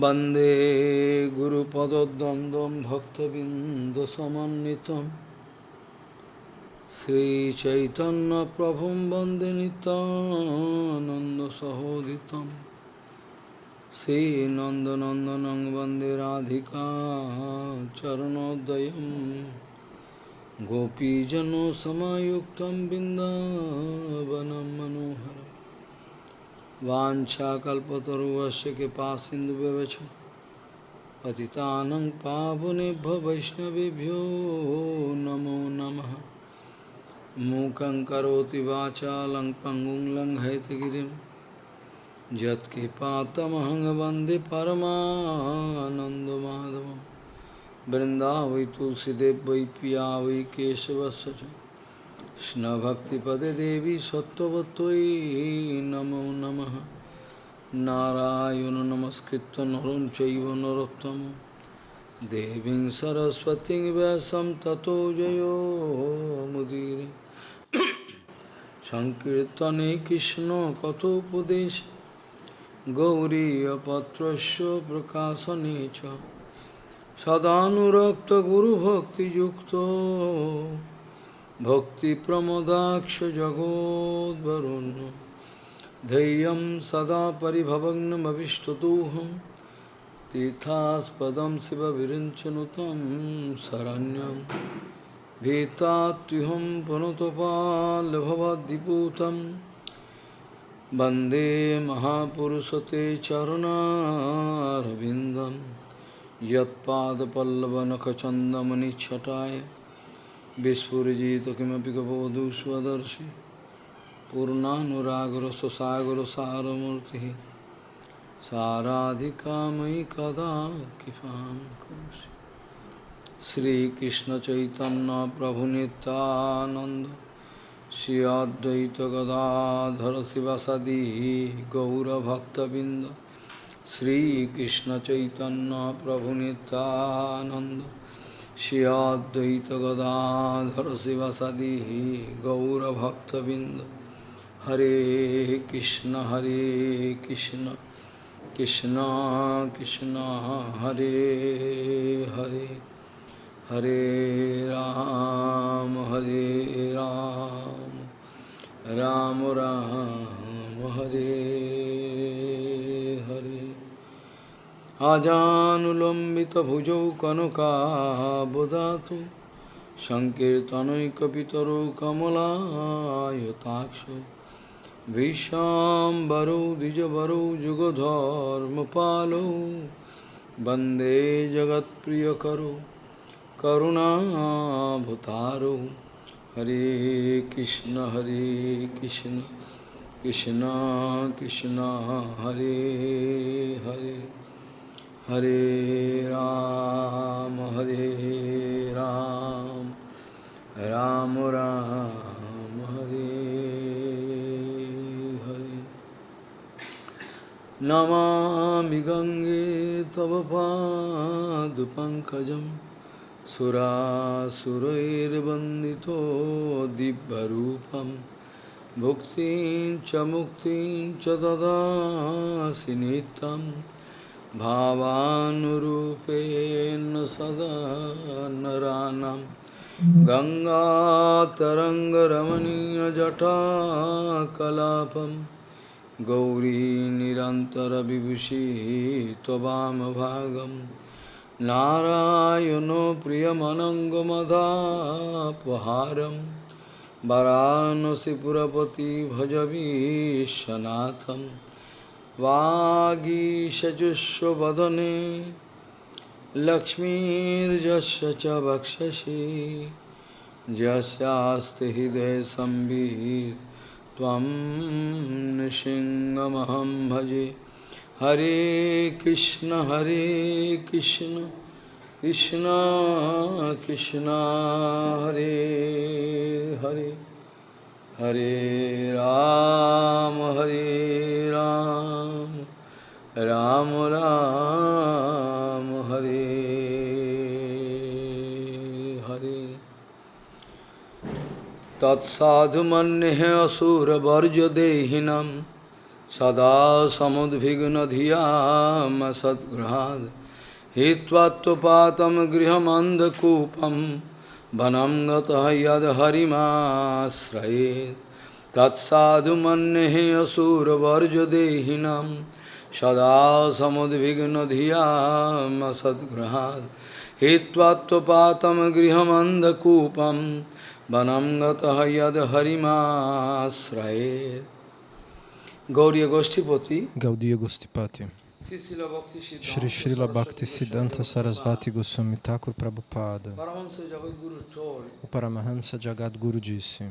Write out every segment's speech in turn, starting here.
वन्दे गुरुपदद्वन्द्वं भक्तबिन्दसमन्वितं श्रीचैतन्यप्रभुं वन्दे नितानन्दसहोदितं श्रीनन्दनन्दनं वन्दे राधिका चरणोदयं गोपीजनसमायुक्तं बिन्दावनं मनोहरम् वाञ्छाकल्पतरुवस्य कृपा सिन्धुव्यवच पतितानं पावनेभ्यो वैष्णवभ्यो नमो नमः। मूकं करोति वाचालं पङ्गुं लङ्घयतगिरिं। यत्कृपातमहं वंदे परमानन्दमाधवं। वृन्दावै तुलसीदेव वै पिया वै केशवस्य কৃষ্ণভক্তিপদে দেবী সত্যবতই নমো নম। নারায়ণ নমস্কৃত নরম চৈব নরোত্তম। দেবী সরস্বতী ব্যাসম ততো জয়োমুদীর সংকীর্তনে কৃষ্ণ কথোপদেশ। গৌরীপত্র প্রকাশনে সদানুরক্ত গুরুভক্তিযুক্ত। सदानुरक्तगुरुभक्तियुक्तो भक्तिप्रमदाक्ष जगोद्वरुण्य धैर्यं सदा परिभवग्नमभिष्टदोहं तीर्थास्पदं शिवविरिञ्चनुतं शरण्यं भीतात्युहं पुनतपाल्भवद्दिपूतं वन्दे महापुरुषते चरुणारविन्दं यत्पादपल्लवनखचन्दमनिच्छटाय विस्फुजित किमपि गबोधु स्वदर्शि पूर्णानुरागर स्वसागर सारमूर्ति साराधिका मयि कदा कृपा करोसि श्रीकृष्ण चैतन्य प्रभु नित्यानंद श्री अद्वैत गदाधर शिवसदी गौरभक्तबिंद श्रीकृष्ण चैतन्य प्रभु नित्यानंद श्री अद्वैत गदाधर शिवसदी गौरभक्तबिंद हरे कृष्ण हरे कृष्ण कृष्ण कृष्ण हरे हरे हरे राम हरे राम राम, राम हरे। Hare আজানুলম্বিতভুজৌ কনকাবদাতু সংকীর্তনৈকপিতরৌ কমলায়তাক্ষ ভীষ্মাম্বরৌ দ্বিজবরৌ যুগধর্মপালৌ বন্দে জগৎপ্রিয়করৌ করুণাভূতারৌ হরে কৃষ্ণ হরে কৃষ্ণ কৃষ্ণ কৃষ্ণ, হরে Hare. Hare Ram, Hare Ram, Ram Ram, Hare Hare. Namami Gange Tava Padupankajam Sura Surairvandito Dibbarupam Bhuktin Chamuktin Chadada Sinitam भावानुरूपेण सदा नरानं गङ्गातरङ्गरमणीयजटाकलापं गौरी निरन्तरविभूषी त्ववामभागं नारायणो प्रियमनङ्गमदापहारं वरानसिपुरपति भजवीशनाथम्। वागीशजुष्वदने लक्ष्मीर्जस्य च वक्षसि। यस्यास्ति हृदयसंवित् त्वं नृसिंहमहं भजे। हरे कृष्ण हरे कृष्ण कृष्ण कृष्ण, हरे Hare. Hare Ram, Hare Ram, Ram Ram, Hare Hare. Tat sadhu mannehe asura varja dehinam sada सदा समुद्विग्नधियाम सद्गृहात् हित्वात्वपातं गृहमन्धकूपं वनं गतः यद्हरिमाश्रयेत् तत्साधु मन्ये असुरवर्जदेहिनं सदा समुद्विग्नधियाम सद्गृहात् हित्वात्वपातं गृहमन्धकूपं वनं गतः यद्हरिमाश्रयेत् Gauriya Goshtipati, Gaudiya Gostipati, Srila Bhakti Shri Srila Bhakti Siddhanta Sarasvati Goswami Thakur Prabhupada, o Paramahamsa Jagadguru disse,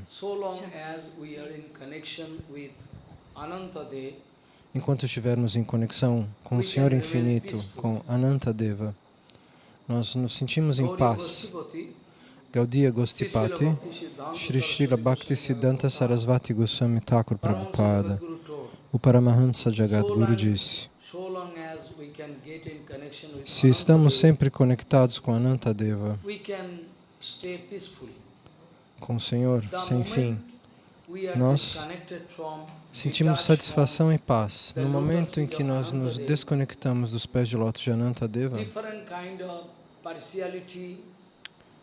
enquanto estivermos em conexão com o Senhor Infinito, com Anantadeva, nós nos sentimos em paz. Gaudiya Gostipati, Shri Srila Bhakti Siddhanta Sarasvati Goswami Thakur Prabhupada, o Paramahamsa Jagadguru disse, se estamos sempre conectados com Anantadeva, com o Senhor, sem fim, nós Sentimos satisfação e paz. No momento em que nós nos desconectamos dos pés de lótus de Anantadeva,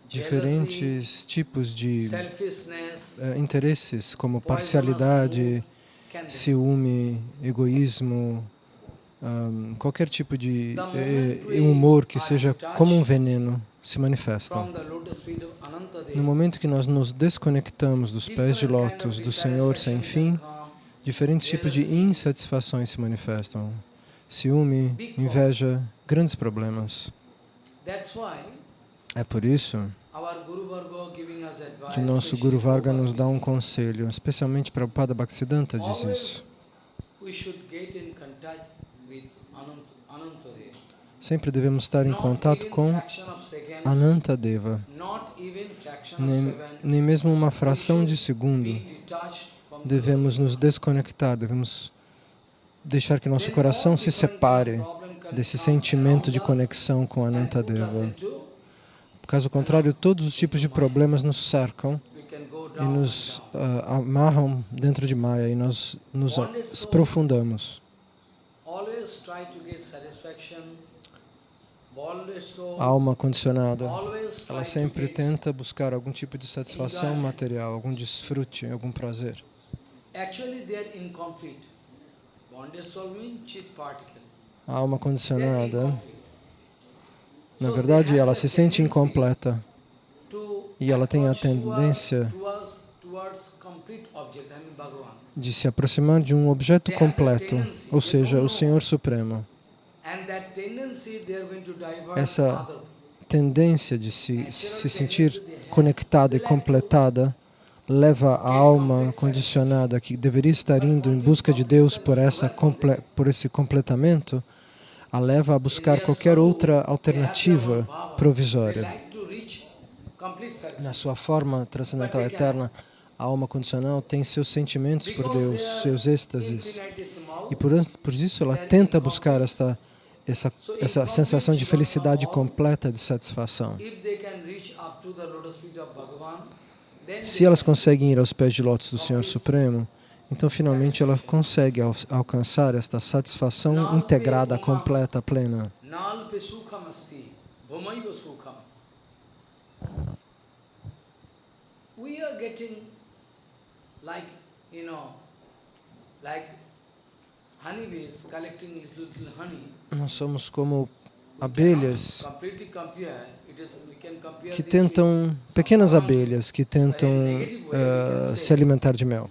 diferentes tipos de eh, interesses, como parcialidade, ciúme, egoísmo, ahm, qualquer tipo de eh, we humor que seja como um veneno se Anantadeva, No momento que nós nos desconectamos dos pés de lótus do Senhor sem fim. Diferentes tipos de insatisfações se manifestam. Ciúme, inveja, grandes problemas. É por isso que o nosso Guru Varga nos dá um conselho, especialmente para o Pada Bhaktisiddhanta diz isso. we should get in contact with Anant Anantadeva. Sempre devemos estar em contato com Anantadeva, nem, nem mesmo uma fração de segundo devemos nos desconectar, devemos deixar que nosso coração se separe desse sentimento de conexão com Anantadeva. Caso contrário, todos os tipos de problemas nos cercam e nos ah, amarram dentro de Maya e nós nos aprofundamos. Always try to get satisfaction. A alma condicionada, ela sempre tenta buscar algum tipo de satisfação material, algum desfrute, algum prazer. A alma condicionada, na verdade, ela se sente incompleta. e ela tem a tendência de se aproximar de um objeto completo, ou seja, o Senhor Supremo. Essa. Tendência de se, se sentir conectada e completada leva a alma condicionada que deveria estar indo em busca de Deus por, essa por esse completamento, a leva a buscar qualquer outra alternativa provisória. Na sua forma transcendental eterna, a alma condicional tem seus sentimentos por Deus, seus êxtases, e por, por isso ela tenta buscar esta, essa, essa sensação de felicidade completa, de satisfação. Se elas conseguem ir aos pés de lótus do Senhor Supremo, então finalmente ela consegue al- alcançar esta satisfação integrada, completa, plena. We are getting like, you know, like honeybees collecting little, little honey. Nós somos como abelhas que tentam, pequenas abelhas que tentam eh, se alimentar de mel.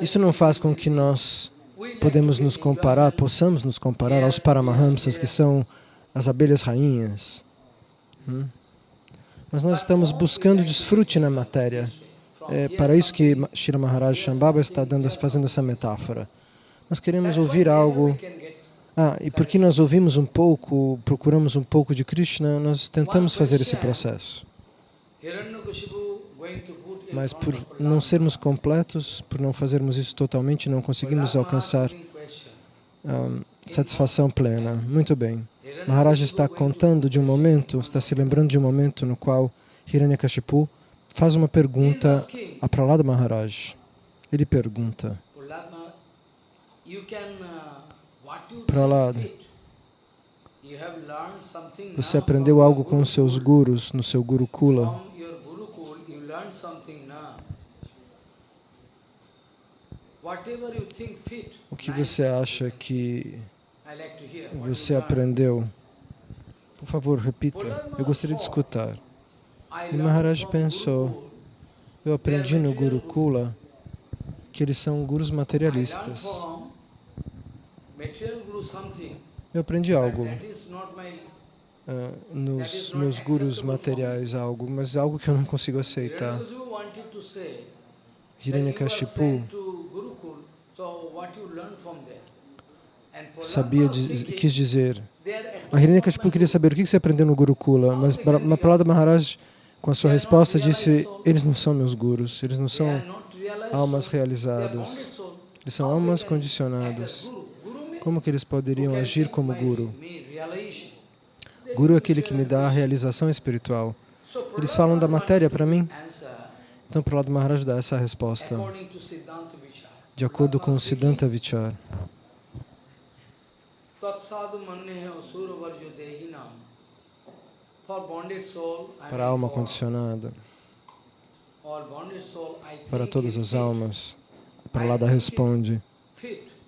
Isso não faz com que nós podemos nos comparar, possamos nos comparar aos Paramahamsas, que são as abelhas rainhas. Hum? Mas nós estamos buscando desfrute na matéria. É para isso que Shira Maharaj Shambhava está dando, fazendo essa metáfora. Nós queremos ouvir algo. Ah, e porque nós ouvimos um pouco, procuramos um pouco de Krishna, nós tentamos fazer esse processo. Mas por não sermos completos, por não fazermos isso totalmente, não conseguimos alcançar satisfação plena. Muito bem. Maharaj está contando de um momento, está se lembrando de um momento no qual Hiranyakashipu faz uma pergunta a Prahlada Maharaj. Ele pergunta: Something Você aprendeu algo com os seus gurus no seu think fit. O que você acha que você aprendeu? Por favor, repita. Eu gostaria de escutar. E Maharaj pensou. Eu aprendi no Gurukula que eles são gurus materialistas. from material guru something, Eu aprendi algo. ah, nos meus gurus materiais, algo, mas algo que eu não consigo aceitar. Hiranyakashipu. sabia, diz- quis dizer. A Hiranyakashipu queria saber o que você aprendeu no Gurukula, mas Pra- Mahalada Maharaj, com a sua resposta, disse: Eles não são meus gurus, eles não são almas realizadas, eles são almas condicionadas. Como que eles poderiam agir como guru? Guru é aquele que me dá a realização espiritual. Eles Prahlad falam da matéria para mim, então Prahlada Maharaj dá essa resposta, de acordo com o Prahlad Siddhanta Vichar. Para a alma condicionada, para todas as almas. Prahlada responde: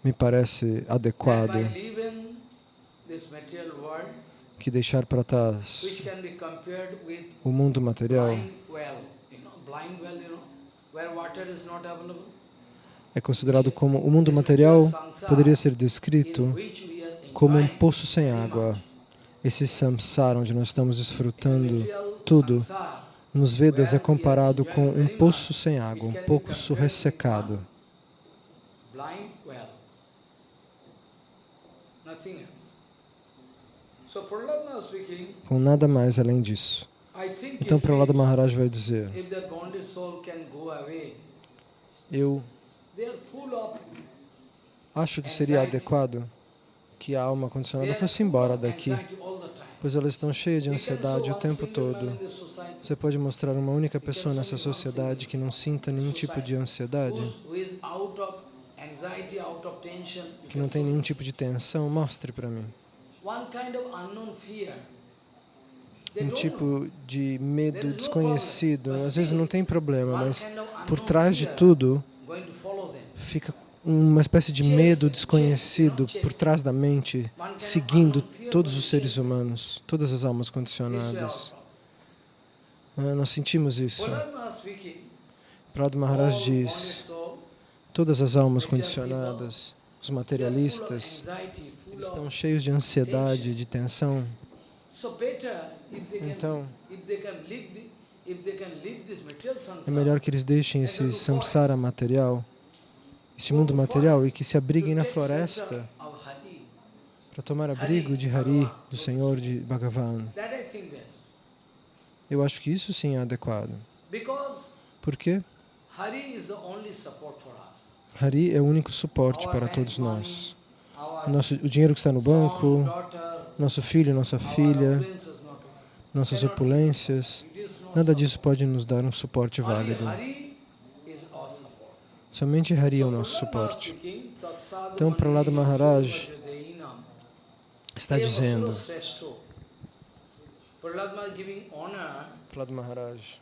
Me parece adequado que deixar para trás o mundo material é considerado como o mundo material poderia ser descrito como um poço sem água. Esse samsara onde nós estamos desfrutando tudo, nos Vedas é comparado com um poço sem água, um poço ressecado. Com nada mais além disso. Então if, Prahlada we- Maharaj vai dizer: Eu acho que seria adequado que a alma condicionada fosse embora daqui, pois elas estão cheias de ansiedade o tempo todo. Você pode mostrar uma única pessoa nessa sociedade que não sinta nenhum tipo de ansiedade, que não tem nenhum tipo de tensão? Mostre para mim. Um tipo de medo desconhecido. Às vezes não tem problema, mas por trás de tudo fica uma espécie de medo desconhecido por trás da mente, seguindo todos os seres humanos, todas as almas condicionadas. Ah, nós sentimos isso. Prado Maharaj diz: todas as almas condicionadas, os materialistas, full estão cheios de ansiedade, de tensão. Então, é melhor que eles deixem esse samsara material, esse mundo material, e que se abriguem na floresta para tomar abrigo de Hari, do Senhor de Bhagavan. Eu acho que isso sim é adequado. Por quê? Hari is the only support for us. Hari é o único suporte para todos nós. Nosso, o dinheiro que está no banco, nosso filho, nossa filha, nossas opulências, nada disso pode nos dar um suporte válido. Somente Hari é o So nosso suporte. Então, Prahlada Mandri Maharaj. Está dizendo. Prahlad Maharaj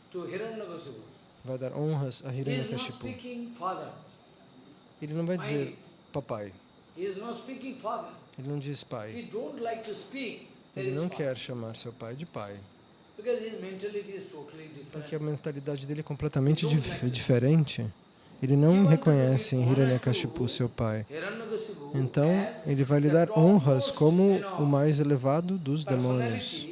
vai dar honras a Hiranyakashipu. Ele não vai dizer papai, ele não diz pai. Ele não quer chamar seu pai de pai, porque a mentalidade dele é completamente dif- diferente. Ele não reconhece em Hiranyakashipu seu pai. Então, ele vai lhe dar honras como o mais elevado dos demônios.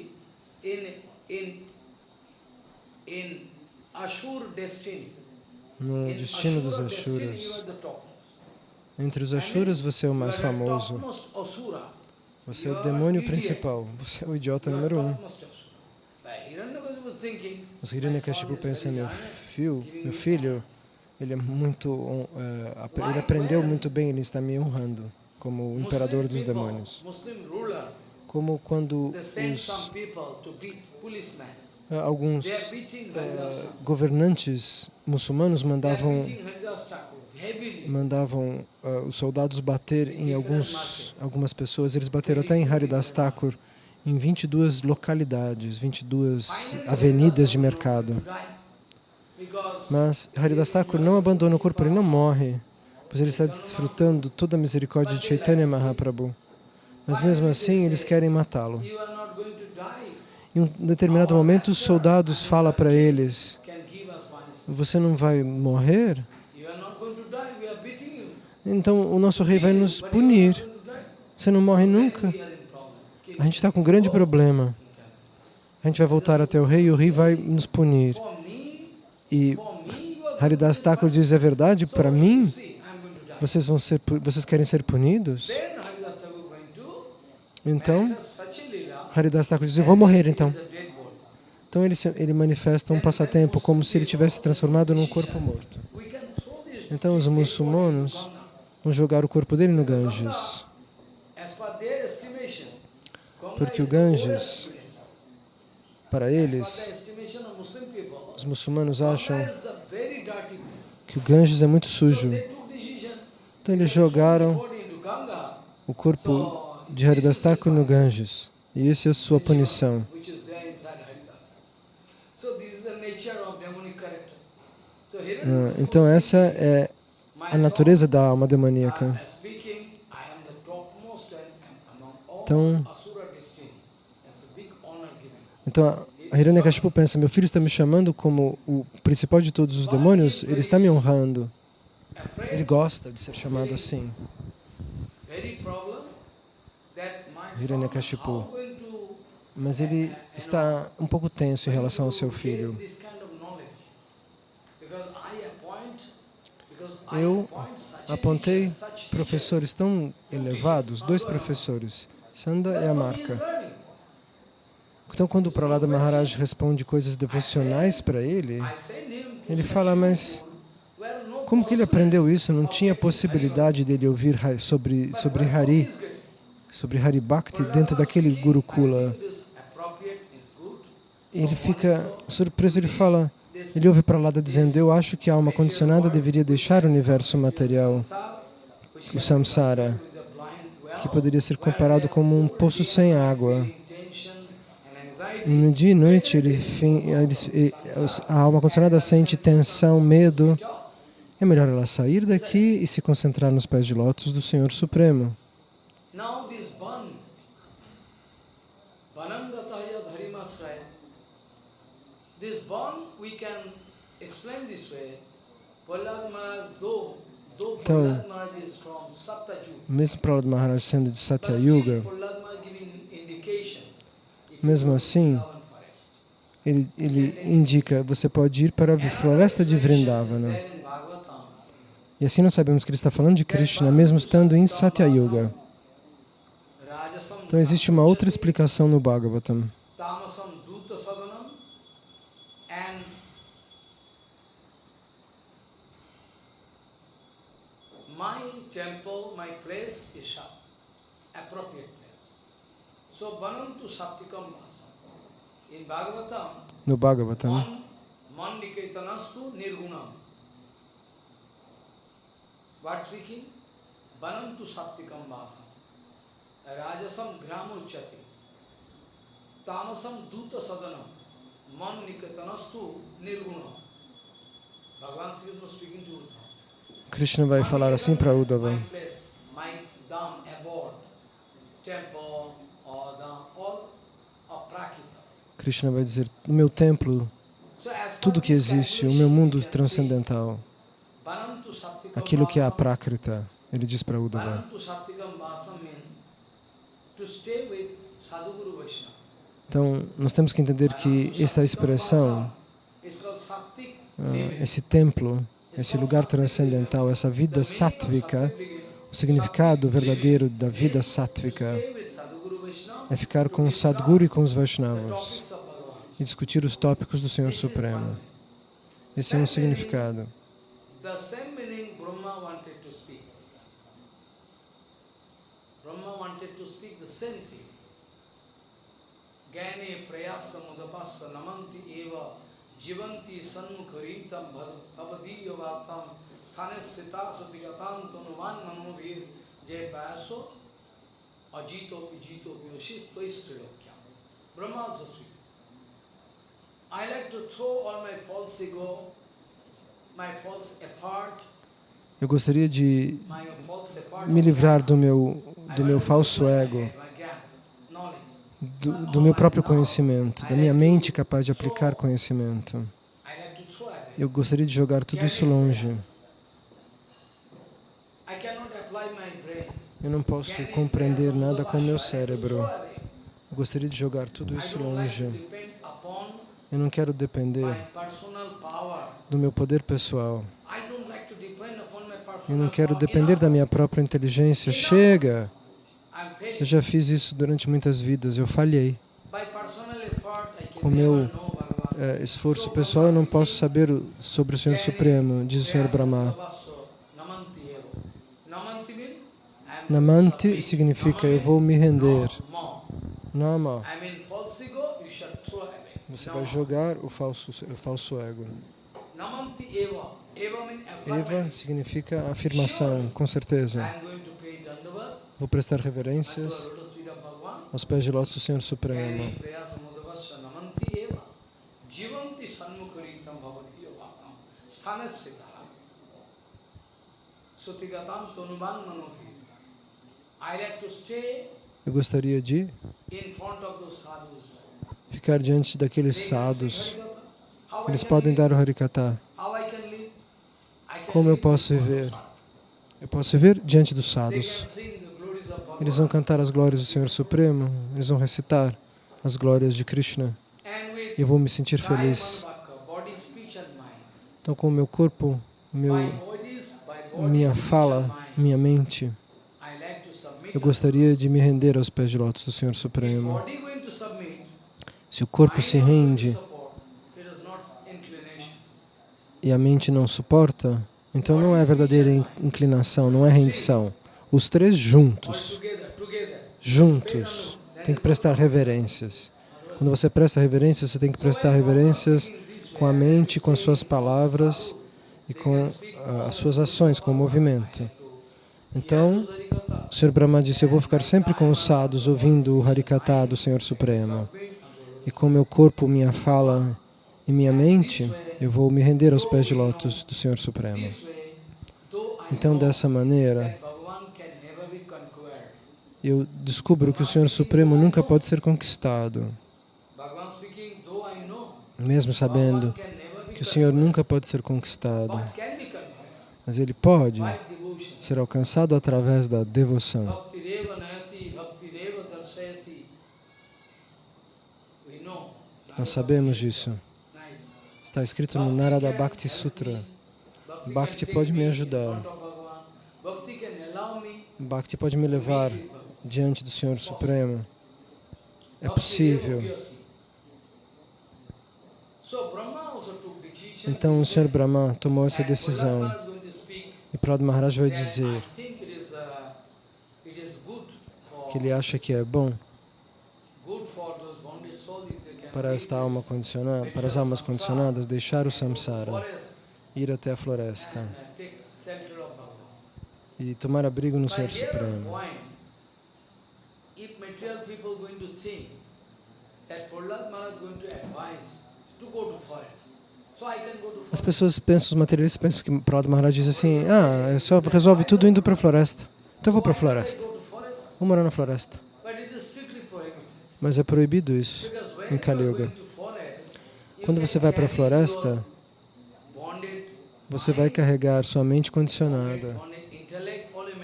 No In destino dos Ashuras. Entre os Ashuras, você é o mais famoso. Você é o demônio principal. Você é o idiota número um. Mas Hiranyakashipu pensa, meu filho, meu me filho, ele é muito, ap- ele aprendeu muito bem, ele está me honrando como o imperador dos demônios. Como quando os eh, alguns Thakur. governantes muçulmanos mandavam mandavam ah, os soldados bater em alguns, algumas pessoas. Eles bateram até em Haridas Thakur, em 22 localidades, 22 Finally, avenidas de mercado. Mas Haridas Thakur não abandona o corpo, ele não morre, pois ele está desfrutando toda a misericórdia de Chaitanya Mahaprabhu. Mas mesmo assim, eles querem matá-lo. Em um determinado momento, os soldados falam para eles, você não vai morrer? You are not going to die. We are beating you. Então o nosso rei vai nos punir. Você não morre nunca. A gente está com um grande problema. A gente vai voltar até o rei e o rei vai nos punir. E Haridas Thakur diz, é verdade? Para mim, vocês, vão ser, vocês querem ser punidos? Então, Haridas Thakur diz, eu vou morrer então. Então ele, se- ele manifesta um passatempo como se ele tivesse transformado num corpo morto. Então os muçulmanos. Vão jogar o corpo dele no Ganges. Their estimation, Ganga Porque o Ganges. Para eles, os muçulmanos acham place. que o Ganges é muito sujo. Então eles jogaram o corpo de Haridas Thakur no Ganges. E essa é a sua punição. Ah, Então essa é a natureza da alma demoníaca. Então-. Então a Hiranyakashipu pensa, meu filho está me chamando como o principal de todos os demônios, ele está me honrando. Ele gosta de ser chamado assim. Hiranyakashipu. Mas ele está um pouco tenso em relação ao seu filho. this kind of knowledge? Because I appoint, because I Eu Apontei professores tão elevados, dois professores, Sanda e Amarka. Então, quando o Prahlada Maharaj responde coisas devocionais para ele, ele fala, mas como que ele aprendeu isso? Não tinha possibilidade dele ouvir sobre, sobre Hari, sobre Hari Bhakti dentro daquele Gurukula. Ele fica surpreso, ele fala, ele ouve Prahlada dizendo, eu acho que a alma condicionada deveria deixar o universo material, o samsara, que poderia ser comparado como um poço sem água. E no dia e noite ele, a alma condicionada sente tensão, medo. É melhor ela sair daqui e se concentrar nos pés de lótus do Senhor Supremo. This ban we can explain this way. Prahlad Maharaj, though, though Então, Mesmo Prahlad Maharaj sendo de Satya Yuga, mesmo assim, ele, ele indica, você pode ir para a floresta de Vrindavana. E assim nós sabemos que ele está falando de Krishna, mesmo estando em Satya Yuga. Então existe uma outra explicação no Bhagavatam. Temple, my place is sha- appropriate place. So banantu saptikam vasam. In Bhagavatam, No Bhagavatam, man, man niketanasthu nirgunam. What speaking? Banantu saptikam vasam. Rajasam gramuchati. Tamasam duta sadanam. Man nikatanastu nirgunam. Bhagavan Sri Krishna speaking to. Krishna vai falar assim para Uddhava. Krishna vai dizer, o meu templo, tudo que existe, o meu mundo transcendental, aquilo que é a. Prakrita, ele diz para Uddhava. Então, nós temos que entender que essa expressão, ah, esse templo, esse lugar transcendental, essa vida sátvica, o significado verdadeiro da vida sátvica é ficar com o Sadguru e com os Vaishnavas e discutir os tópicos do Senhor Supremo. Esse é um significado. Gyane prayasa mudapassa namanti eva jivanti sannukaritam bhavadiya vatam Sanesita Sutigatam Tanuvan Manuvir Je Paso Ajito Vijito Vyoshis Tvaistrilokya. Brahma speaks. I like to throw all my false ego, my false effort, Eu gostaria de my false effort. me livrar do meu, do meu falso ego, do, do meu próprio conhecimento, da minha mente capaz de aplicar conhecimento. Eu gostaria de jogar tudo isso longe. Eu não posso compreender nada com o meu cérebro. Eu gostaria de jogar tudo isso longe. Eu não quero depender do meu poder pessoal. Eu não quero depender da minha própria inteligência. Chega! Eu já fiz isso durante muitas vidas, eu falhei. Com meu é, esforço pessoal, eu não posso saber sobre o Senhor Supremo, diz o Senhor Brahma. Namanti significa eu vou me render. Nama. Você vai jogar o falso, o falso ego. Eva significa afirmação, com certeza. Vou prestar reverências aos pés de lótus do Senhor Supremo. Eu gostaria de ficar diante daqueles sadhus. Eles podem dar o Harikata. Como eu posso viver? Eu posso viver diante dos sadhus. Eles vão cantar as glórias do Senhor Supremo, eles vão recitar as glórias de Krishna. E eu vou me sentir feliz. Então, com o meu corpo, meu, minha fala, minha mente, eu gostaria de me render aos pés de lótus do Senhor Supremo. Se o corpo se rende e a mente não suporta, então não é verdadeira inclinação, não é rendição. Os três juntos, juntos, tem que prestar reverências. Quando você presta reverências, você tem que prestar reverências com a mente, com as suas palavras e com uh, as suas ações, com o movimento. Então, o Sr. Brahma disse, eu vou ficar sempre com os sadhus, ouvindo o Harikata do Senhor Supremo. E com meu corpo, minha fala e minha mente, eu vou me render aos pés de lótus do Senhor Supremo. Então, dessa maneira, eu descubro que o Senhor Supremo nunca pode ser conquistado. Mesmo sabendo que o Senhor nunca pode ser conquistado. Mas Ele pode ser alcançado através da devoção. Nós sabemos disso. Está escrito no Narada Bhakti Sutra. Bhakti pode me ajudar. Bhakti pode me levar diante do Senhor Supremo. É possível. Então o Senhor Brahma tomou essa decisão. E Prahlad Maharaj vai dizer que ele acha que é bom para esta alma condicionada, para as almas condicionadas, deixar o samsara, ir até a floresta e tomar abrigo no Senhor Supremo. As pessoas pensam, os materialistas pensam que Prahlad Maharaj diz assim, ah, só resolve tudo indo para a floresta. Então eu vou para a floresta. Vou morar na floresta. Mas é proibido isso em Kali Yuga. Quando você vai para a floresta, você vai carregar sua mente condicionada,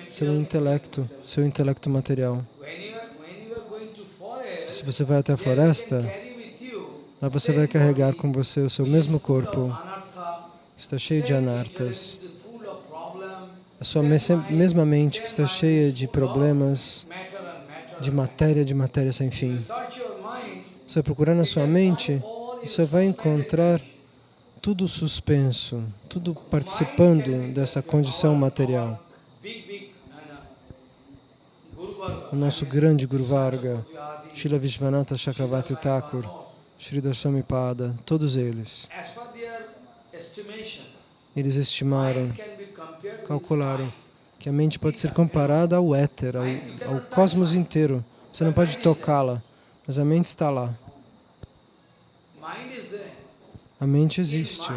seu intelecto, seu intelecto material. Se você vai até a floresta, lá você vai carregar com você o seu mesmo corpo, está cheio de anartas, a sua mesma mente que está cheia de problemas, de matéria, de matéria sem fim. Você procurar na sua mente você vai encontrar tudo suspenso, tudo participando dessa condição material. O nosso grande Guru Varga, Srila Vishwanatha Chakravarti Thakur, Sri Darsamipada, todos eles, eles estimaram calcularam que a mente pode ser comparada ao éter, ao, ao cosmos inteiro. Você não pode tocá-la, mas a mente está lá. A mente existe.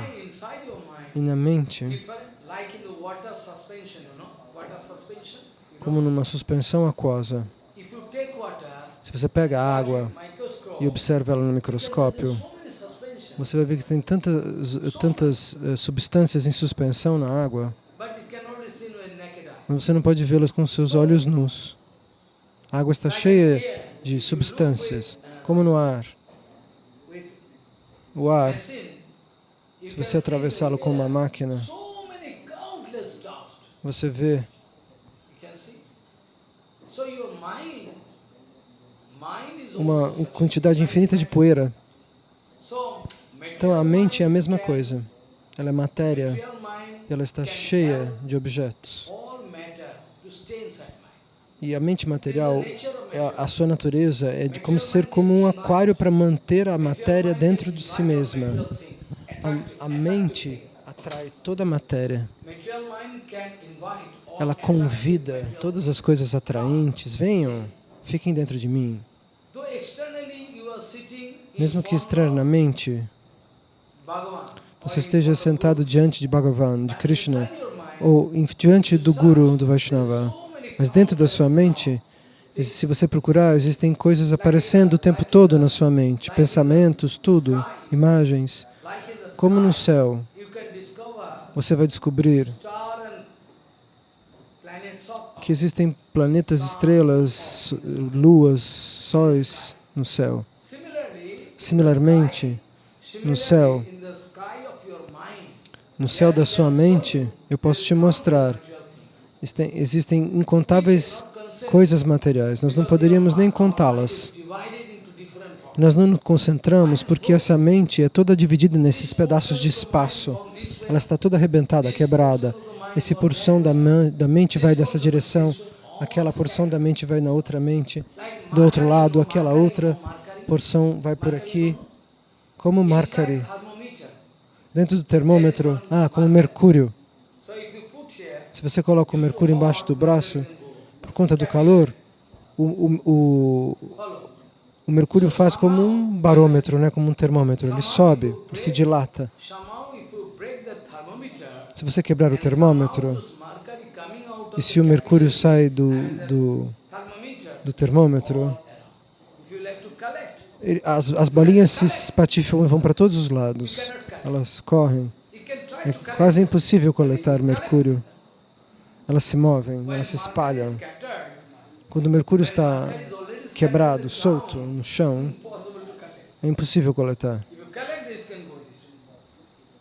E na mente, como numa suspensão aquosa, se você pega a água e observa ela no microscópio, você vai ver que tem tantas, tantas eh, substâncias em suspensão na água, mas você não pode vê-las com seus olhos nus. A água está cheia de substâncias, como no ar. O ar, se você atravessá-lo com uma máquina, você vê uma quantidade infinita de poeira. Então a mente é a mesma coisa. Ela é matéria e ela está cheia de objetos. E a mente material, a- sua natureza é de como ser como um aquário para manter a matéria dentro de si mesma. A, a mente atrai toda a matéria. Ela convida todas as coisas atraentes. Venham, fiquem dentro de mim. Mesmo que externamente você esteja sentado diante de Bhagavan, de Krishna, ou em- diante do Guru, do Vaishnava, mas dentro da sua mente, se você procurar, existem coisas aparecendo o tempo todo na sua mente, pensamentos, tudo, imagens. Como no céu, você vai descobrir que existem planetas, estrelas, luas, sóis no céu. Similarmente, no céu, no céu da sua mente, eu posso te mostrar, existem- incontáveis coisas materiais. Nós não poderíamos nem contá-las. Nós não nos concentramos porque essa mente é toda dividida nesses pedaços de espaço. Ela está toda arrebentada, quebrada. Esse porção da, da mente vai dessa direção, aquela porção da mente vai na outra mente, do outro lado, aquela outra porção vai por aqui, como thermometer. dentro do termômetro, ah, como mercúrio. Se você coloca o mercúrio embaixo do braço, por conta do calor, o, o, o, o mercúrio faz como um barômetro, né, como um termômetro. Ele sobe, ele se dilata. Se você quebrar o termômetro, e se o mercúrio sai do, do, do termômetro, as, as bolinhas se espatifam e vão para todos os lados. Elas correm. É quase impossível coletar mercúrio. Elas se movem, elas se espalham. Quando o mercúrio está quebrado, solto no chão, é impossível coletar.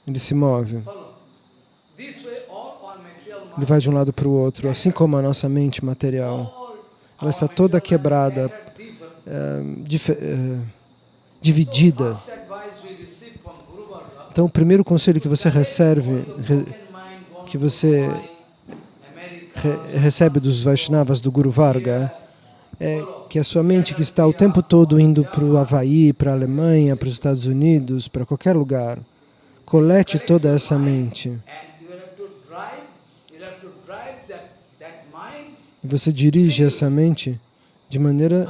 Ele se move. Follow. This way, all our material Ele vai de um lado para o outro, assim como a nossa mente material. Ela está toda quebrada, dife- eh, dividida. Então, o primeiro conselho que você recebe, que você re- recebe dos Vaishnavas do Guru Varga é que a sua mente que está o tempo todo indo para o Havaí, para a Alemanha, para os Estados Unidos, para qualquer lugar, colete toda essa mente. Você dirige essa mente de maneira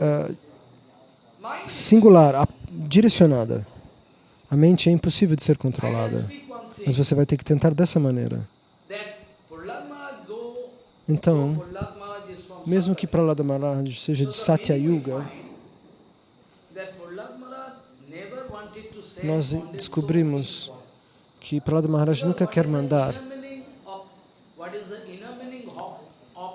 mind. singular, a- direcionada. A mente é impossível de ser controlada, mas você vai ter que tentar dessa maneira. Então, mesmo que Prahlada Maharaj seja de Satya Yuga, nós descobrimos que Prahlada Maharaj nunca quer mandar Inner meaning of- What is the inner meaning of, of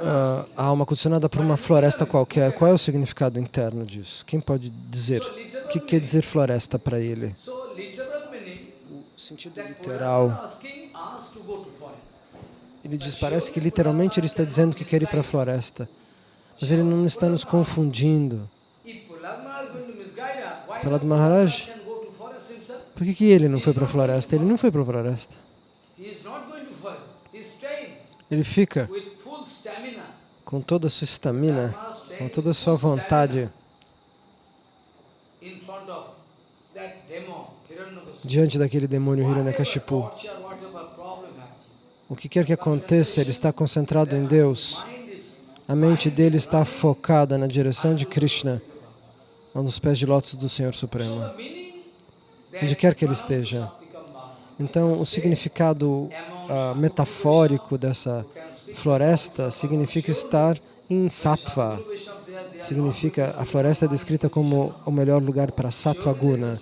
ah, a alma condicionada por uma floresta qualquer. Qual é o significado interno disso? Quem pode dizer? O que quer dizer floresta para ele? O sentido literal. Ele diz, parece que literalmente ele está dizendo que quer ir para a floresta. Mas ele não está nos confundindo. Prahlad Maharaj? Por que, que ele não foi para a floresta? Ele não foi para a floresta. He is com toda a sua estamina, com toda a sua vontade, diante daquele demônio Hiranyakashipu. O que quer que aconteça, ele está concentrado em Deus. A mente dele está focada na direção de Krishna, nos pés de lótus do Senhor Supremo. Onde quer que ele esteja. Então, o significado ah, metafórico dessa floresta significa estar em sattva. Significa, a floresta é descrita como o melhor lugar para sattva guna.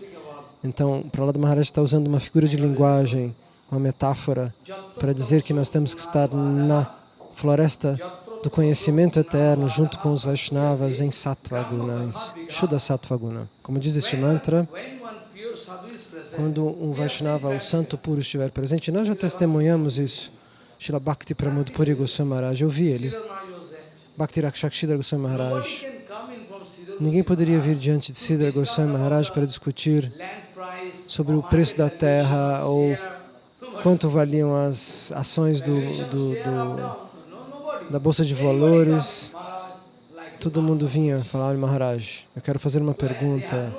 Então, Prahlada Maharaj está usando uma figura de linguagem, uma metáfora, para dizer que nós temos que estar na floresta do conhecimento eterno, junto com os Vaishnavas em sattva guna, em Shuddha sattva guna. Como diz este mantra, quando um Vaishnava, o santo puro, estiver presente, nós já testemunhamos isso. Srila Bhakti Pramod Puri Goswami Maharaj, eu vi ele. Bhakti Rakshakshidhar Goswami Maharaj. Ninguém poderia vir diante de Siddhar Goswami Maharaj para discutir sobre o preço da terra ou quanto valiam as ações do, do- do- da Bolsa de Valores. Todo mundo vinha falar, "Olha, Maharaj, eu quero fazer uma pergunta.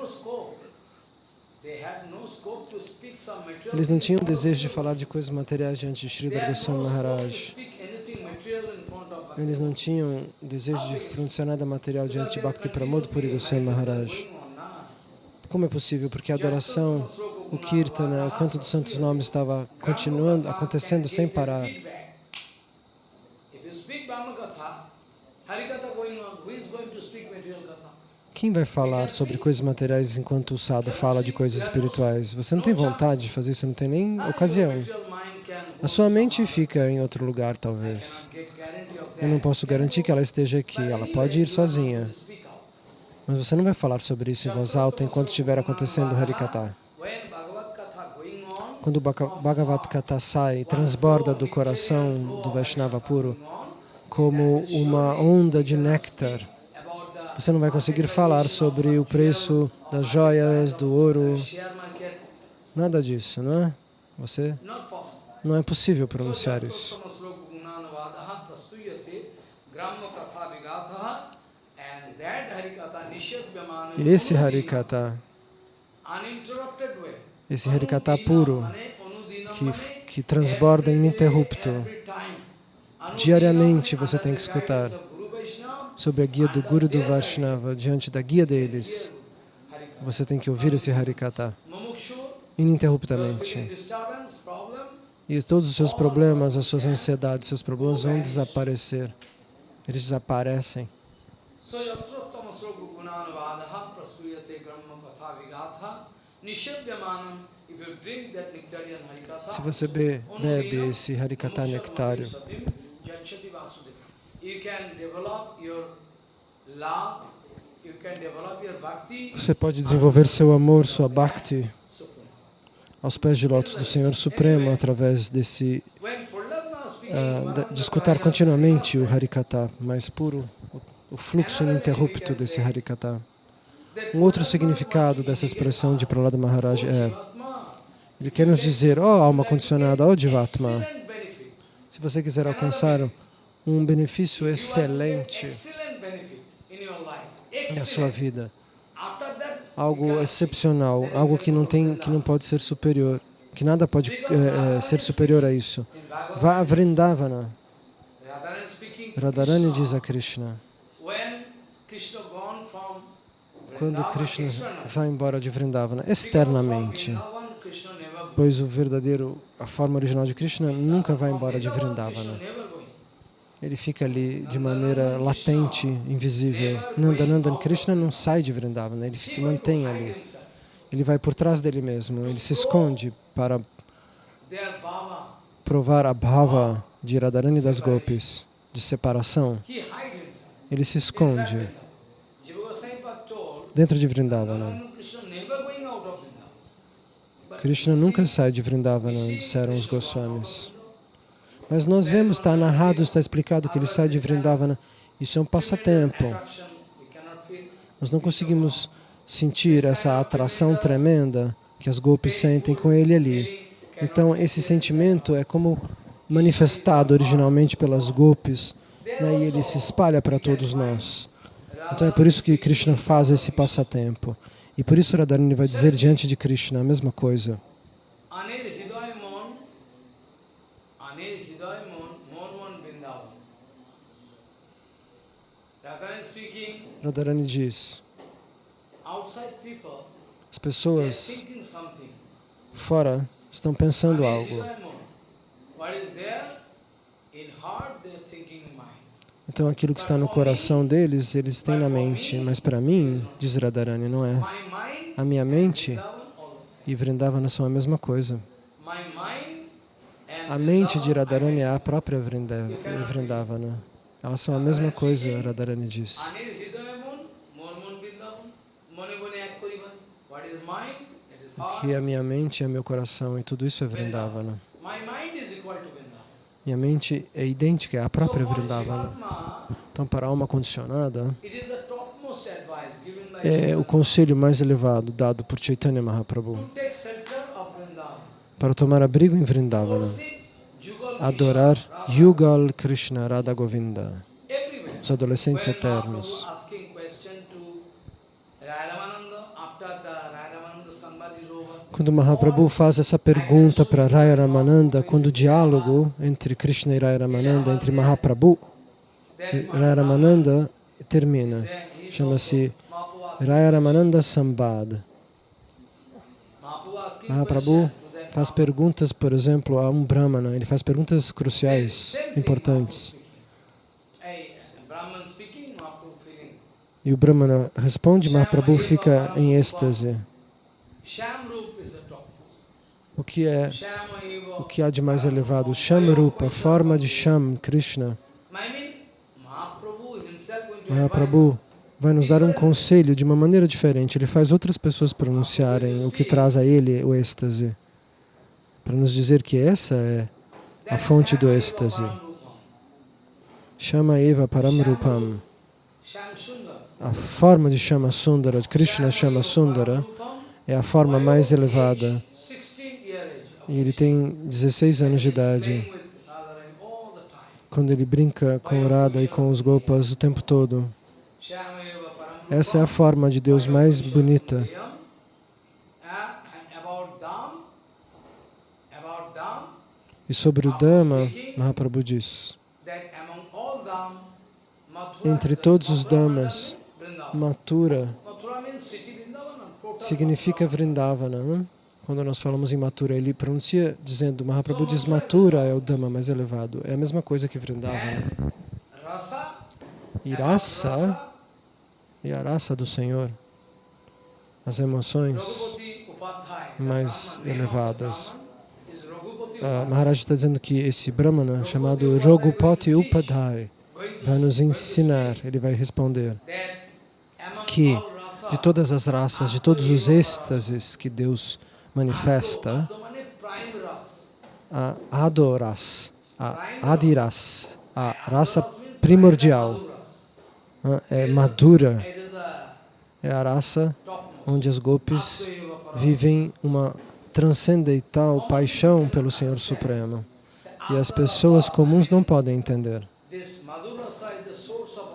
Eles não tinham desejo de falar de coisas materiais diante de Sridhar Goswami Maharaj. Eles não tinham desejo de pronunciar nada material diante de Bhakti Pramod Puri Goswami Maharaj. Como é possível? Porque a adoração, o kirtana, o canto dos santos nomes estava continuando, acontecendo sem parar. Quem vai falar sobre coisas materiais enquanto o sadhu fala de coisas espirituais? Você não tem vontade de fazer isso, não tem nem ocasião. A sua mente fica em outro lugar, talvez. Eu não posso garantir que ela esteja aqui, ela pode ir sozinha. Mas você não vai falar sobre isso em voz alta enquanto estiver acontecendo o Harikata. Quando o Bhagavad Gita sai, transborda do coração do Vaishnava puro como uma onda de néctar. Você não vai conseguir falar sobre o preço das joias, do ouro, nada disso, não é? Você? Não é possível pronunciar isso. E esse Harikata, esse Harikata puro, que, que transborda ininterrupto, diariamente você tem que escutar sob a guia do Guru do Vaishnava, diante da guia deles, você tem que ouvir esse Harikata ininterruptamente. E todos os seus problemas, as suas ansiedades, seus problemas vão desaparecer. Eles desaparecem. Se você be- bebe esse Harikata nectário, você pode desenvolver seu amor, sua bhakti aos pés de lótus do Senhor Supremo através desse ah, de, escutar continuamente o Harikata mais puro, o, fluxo ininterrupto desse Harikata. Um outro significado dessa expressão de Prahlada Maharaj é ele quer nos dizer, ó alma condicionada, ó Jivatma, se você quiser alcançar um benefício excelente na sua vida, algo excepcional, algo que não tem, que não pode ser superior, que nada pode eh, ser superior a isso. Vá a Vrindavana. Radharani diz a Krishna. Quando Krishna vai embora de Vrindavana, externamente, pois o verdadeiro, a forma original de Krishna nunca vai embora de Vrindavana. Ele fica ali de maneira latente, invisível. Nandanandan Krishna não sai de Vrindavana, ele se mantém ali. Ele vai por trás dele mesmo, ele se esconde para provar a bhava de Radharani das Gopis, de separação. Ele se esconde dentro de Vrindavana. Krishna nunca sai de Vrindavana, disseram os Goswamis. Mas nós vemos, está narrado, está explicado que ele sai de Vrindavana. Isso é um passatempo. Nós não conseguimos sentir essa atração tremenda que as golpes sentem com ele ali. Então, esse sentimento é como manifestado originalmente pelas golpes né, e ele se espalha para todos nós. Então, é por isso que Krishna faz esse passatempo. E por isso Radharani vai dizer diante de Krishna a mesma coisa. Radharani diz, as pessoas fora estão pensando algo. Então aquilo que está no coração deles, eles têm na mente. Mas para mim, diz Radharani, não é. A minha mente e Vrindavana são a mesma coisa. A mente de Radharani é a própria Vrinda- Vrindavana. Elas são a mesma coisa, Radharani diz. Que a minha mente é meu coração e tudo isso é Vrindavana. Minha mente é idêntica, a própria Vrindavana. Então, para a alma condicionada, é o conselho mais elevado dado por Chaitanya Mahaprabhu. Para tomar abrigo em Vrindavana, adorar Yugal Krishna Radha Govinda, os adolescentes eternos. Quando Mahaprabhu faz essa pergunta para Raya Ramananda, quando o diálogo entre Krishna e Raya Ramananda, entre Mahaprabhu e Raya Ramananda, termina. Chama-se Raya Ramananda Sambad. Mahaprabhu faz perguntas, por exemplo, a um Brahmana. Ele faz perguntas cruciais, importantes. E o Brahmana responde, Mahaprabhu fica em êxtase. Shamrup is the top. O que é o que há de mais elevado? Shamrupa, forma de Sham, Krishna. Mahaprabhu vai nos dar um conselho de uma maneira diferente. Ele faz outras pessoas pronunciarem o que traz a ele o êxtase. Para nos dizer que essa é a fonte do êxtase. Shama Eva Paramrupam. A forma de Shama Sundara, de Krishna Shama Sundara, é a forma mais elevada. 16 year age. E ele tem 16 anos de idade. Quando ele brinca com Radha e com os Gopas o tempo todo. Essa é a forma de Deus mais bonita. E sobre o Dhamma, Mahaprabhu diz, entre todos os Dhammas. Mathura significa. Vrindavana. Né? Quando nós falamos em Mathura, ele pronuncia dizendo, Mahaprabhu diz Mathura é o Dhamma mais elevado. É a mesma coisa que Vrindavana. Rasa, E raça, e a raça do Senhor, as emoções, mais elevadas. Ah. Maharaj está dizendo que esse Brahmana, chamado Rogupati Upadhyay, to- vai nos ensinar, ele vai responder, que de todas as raças, de todos os êxtases que Deus manifesta, a adoras, a adiras, a raça primordial, ah, é madura, é a raça onde as Param. vivem uma transcendental paixão pelo Senhor Supremo. E as pessoas comuns não podem entender.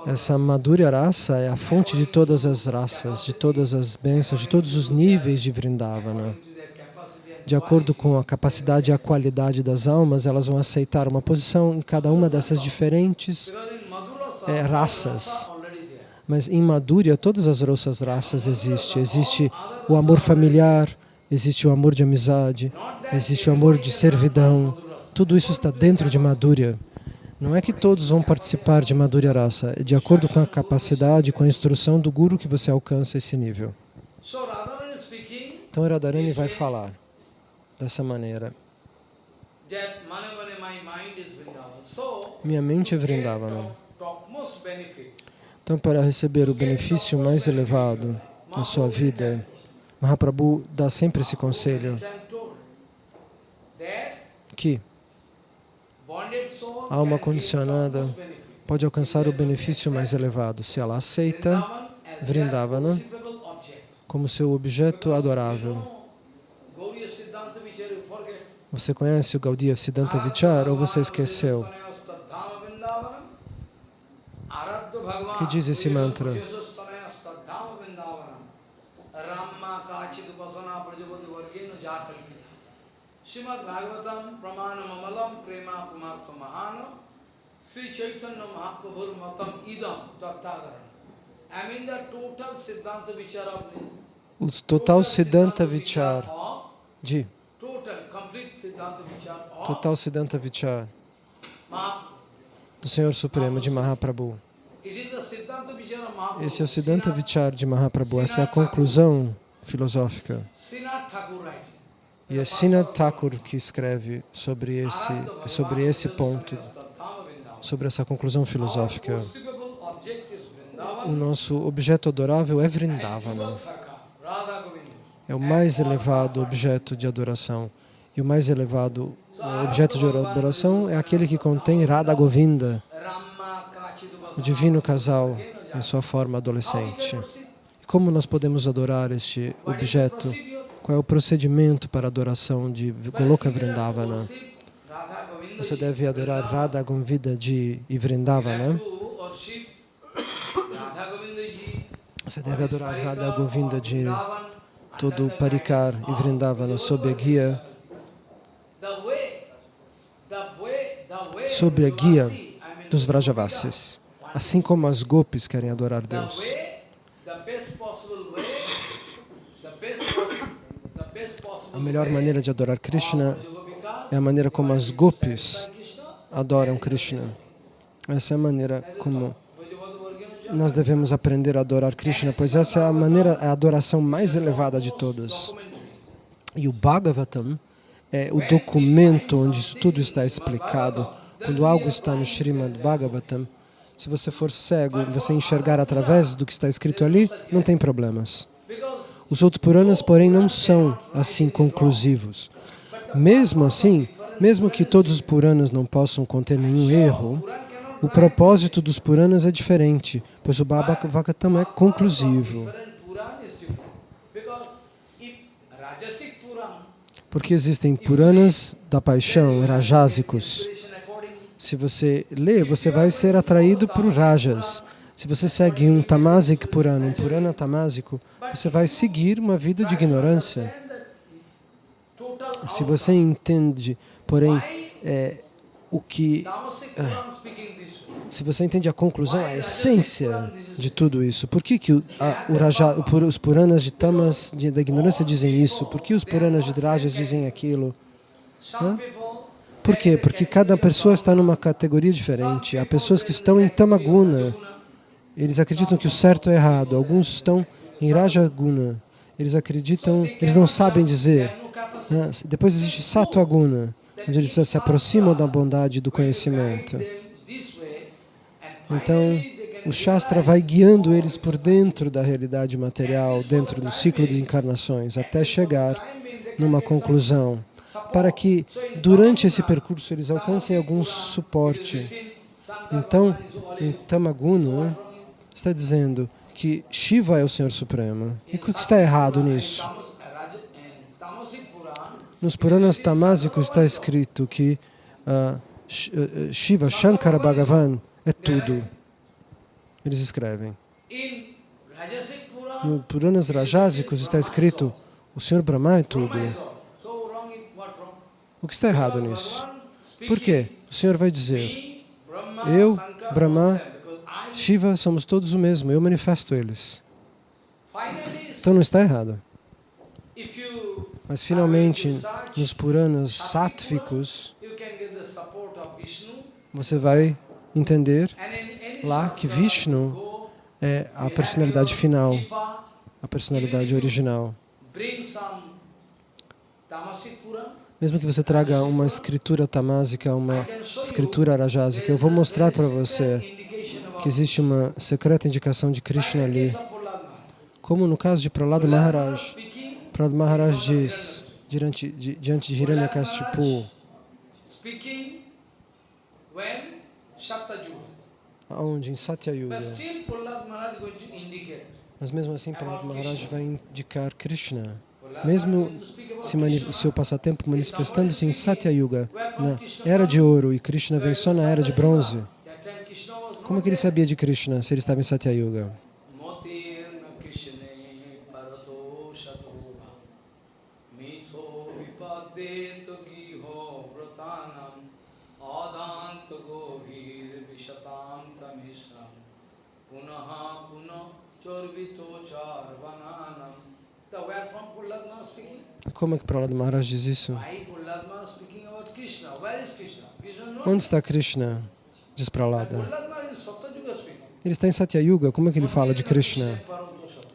Essa madura raça é a fonte de todas as raças, de todas as bênçãos, de todos os níveis de Vrindavana. De acordo com a capacidade e a qualidade das almas, elas vão aceitar uma posição em cada uma dessas diferentes. É, raças. Mas em Madhurya, todas as outras raças existem. Existe o amor familiar, existe o amor de amizade, existe o amor de servidão. Tudo isso está dentro de Madhurya. Não é que todos vão participar de Madhurya Rasa, é de acordo com a capacidade, com a instrução do Guru que você alcança esse nível. Então Radharani vai falar dessa maneira. Minha mente é Vrindavana. benefit, Então, para receber o benefício mais elevado na sua vida, Mahaprabhu dá sempre esse conselho. que A alma condicionada pode alcançar o benefício mais elevado. Se ela aceita Vrindavana como seu objeto adorável. know, Gauriya Siddhanta Vichara, you forget. Você conhece o Gaudiya Siddhanta Vichar ou você esqueceu? O que diz esse mantra? Srimad Bhagavatam Pramana Mamalam Prema Pumartha Mahana. Sri Chaitanya Mahaprabhur Matam Idam Tattadaran I mean the total Siddhanta Vichara of the O total Siddhanta Vichar. de total Siddhanta Vichar do Senhor Supremo de Mahaprabhu. Esse é o Siddhanta Vichar de Mahaprabhu. Essa é a conclusão filosófica. E é Sinad Thakur que escreve sobre esse, sobre esse ponto, sobre essa conclusão filosófica. O nosso objeto adorável é Vrindavana. É o mais elevado objeto de adoração. E o mais elevado objeto de adoração é aquele que contém Radha Govinda, o divino casal em sua forma adolescente. Como nós podemos adorar este objeto? Qual é o procedimento para a adoração de Goloka Vrindavana? Você deve adorar Radha Govinda de Vrindavana. Você deve adorar Radha Govinda de todo Parikar e Vrindavana sob a guia, sob a guia dos Vrajavasis. Assim como as gopis querem adorar Deus. A melhor maneira de adorar Krishna é a maneira como as gopis adoram Krishna. Essa é a maneira como nós devemos aprender a adorar Krishna, pois essa é a maneira, a adoração mais elevada de todas. E o Bhagavatam é o documento onde isso tudo está explicado. Quando algo está no Srimad Bhagavatam, se você for cego, você enxergar através do que está escrito ali, não tem problemas. Os outros Puranas, porém, não são assim conclusivos. Mesmo assim, mesmo que todos os Puranas não possam conter nenhum erro, o propósito dos Puranas é diferente, pois o Bhagavatam é conclusivo. Porque existem Puranas da paixão, rajásicos. Se você lê, você vai ser atraído por rajas. Se você segue um Tamasic Purana, um Purana tamásico, você vai seguir uma vida de ignorância. Se você entende, porém, é, o que... Se você entende a conclusão, a essência de tudo isso, por que, que a, Raja, os Puranas de Tamas, de, da ignorância, dizem isso? Por que os Puranas de Rajas dizem aquilo? Hã? Por quê? Porque cada pessoa está numa categoria diferente. Há pessoas que estão em Tamaguna, eles acreditam que o certo é errado. Alguns estão em Rajaguna, eles acreditam, eles não sabem dizer. Depois existe Sattva-guna, onde eles se aproximam da bondade e do conhecimento. Então, o Shastra vai guiando eles por dentro da realidade material, dentro do ciclo de encarnações, até chegar numa conclusão, para que durante esse percurso eles alcancem algum suporte. Então, em Tamaguna, está dizendo que Shiva é o Senhor Supremo. E o que está errado nisso? Nos Puranas Tamásicos está escrito que uh, Shiva, Shankara Bhagavan, é tudo. Eles escrevem. No Puranas Rajásicos está escrito o Senhor Brahma é tudo. O que está errado nisso? Por quê? O Senhor vai dizer, eu, Brahma, Shiva, somos todos o mesmo, eu manifesto eles. Então não está errado. Mas finalmente, nos Puranas sáttvicos, você vai entender lá que Vishnu é a personalidade final, a personalidade original. Mesmo que você traga uma escritura tamásica, uma escritura rajásica, eu vou mostrar para você que existe uma secreta indicação de Krishna ali. Como no caso de Prahlada Maharaj. Prahlada Maharaj diz, diante de, diante de Hiranyakashipu, Aonde? Em Satyayuga. Mas mesmo assim, Prahlad Maharaj vai indicar Krishna. Mesmo se seu passatempo manifestando-se em Satyayuga, na era de ouro, e Krishna vem só na era de bronze. Como que ele sabia de Krishna se ele estava em Satyayuga? Como é que Prahlada Maharaj diz isso? Prahlad Krishna? Krishna? Krishna. Onde está Krishna? Diz Prahlada. Prahlad. Ele está em Satyayuga. Como é que ele fala de Krishna?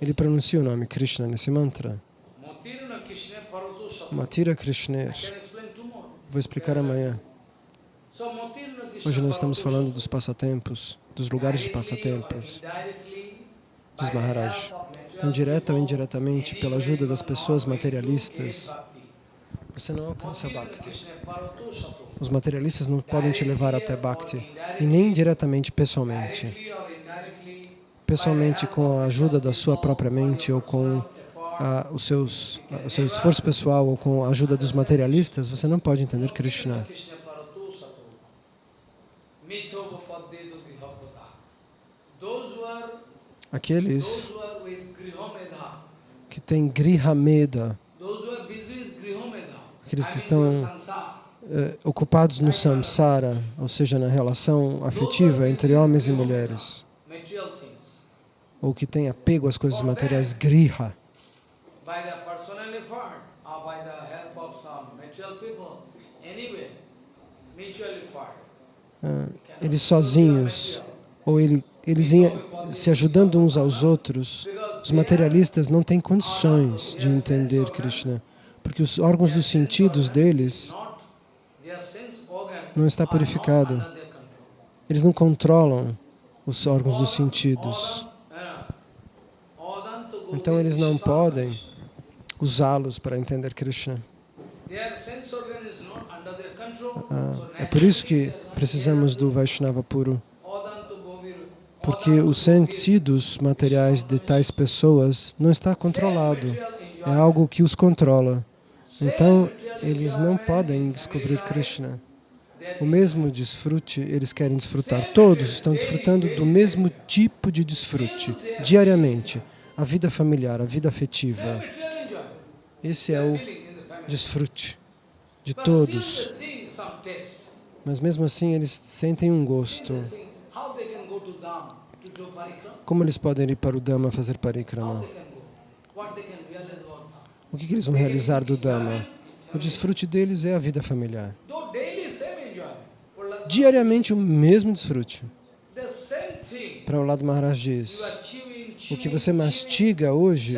Ele pronuncia o nome Krishna nesse mantra. Krishna. Matira Krishner. Tomorrow. Vou explicar amanhã. Krishna Hoje nós estamos falando dos passatempos, dos lugares de passatempos. Diz Maharaj. Então, direta ou indiretamente, pela ajuda das pessoas materialistas, você não alcança Bhakti. Os materialistas não podem te levar até Bhakti, e nem diretamente pessoalmente. Pessoalmente, com a ajuda da sua própria mente, ou com a, os seus, a- o seu esforço pessoal, ou com a ajuda dos materialistas, você não pode entender Krishna. Those who are Grihomedha, que têm Grihameda, Aqueles que estão eh, ocupados no samsara, ou seja, na relação afetiva entre homens e mulheres, ou que têm apego às coisas materiais, griha, ah, eles sozinhos, ou ele, eles se ajudando uns aos outros, os materialistas não têm condições de entender Krishna, porque os órgãos dos sentidos deles não está purificado. Eles não controlam os órgãos dos sentidos. Então eles não podem usá-los para entender Krishna. Ah, é por isso que precisamos do Vaishnava puro, porque os sentidos materiais de tais pessoas não está controlado, é algo que os controla. Então eles não podem descobrir Krishna. O mesmo desfrute eles querem desfrutar. Todos estão desfrutando do mesmo tipo de desfrute, diariamente. A vida familiar, a vida afetiva. Esse é o desfrute de todos. Mas mesmo assim eles sentem um gosto. Como eles podem ir para o Dhamma fazer parikrama? O que, que eles vão realizar do Dhamma? O desfrute deles é a vida familiar. Diariamente o mesmo desfrute. Para o lado Maharaj diz, o que você mastiga hoje,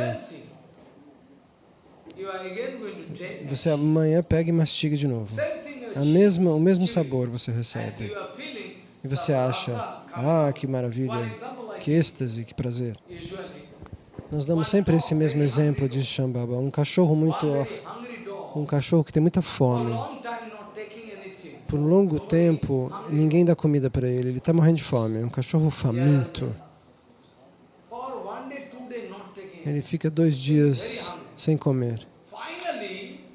você amanhã pega e mastiga de novo. A mesma, o mesmo sabor você recebe. E você acha, ah, que maravilha, que êxtase, que prazer. Nós damos sempre esse mesmo exemplo de Shambhava. Um cachorro muito, um cachorro que tem muita fome. Por um longo tempo, ninguém dá comida para ele. Ele está morrendo de fome. Um cachorro faminto. Ele fica dois dias sem comer.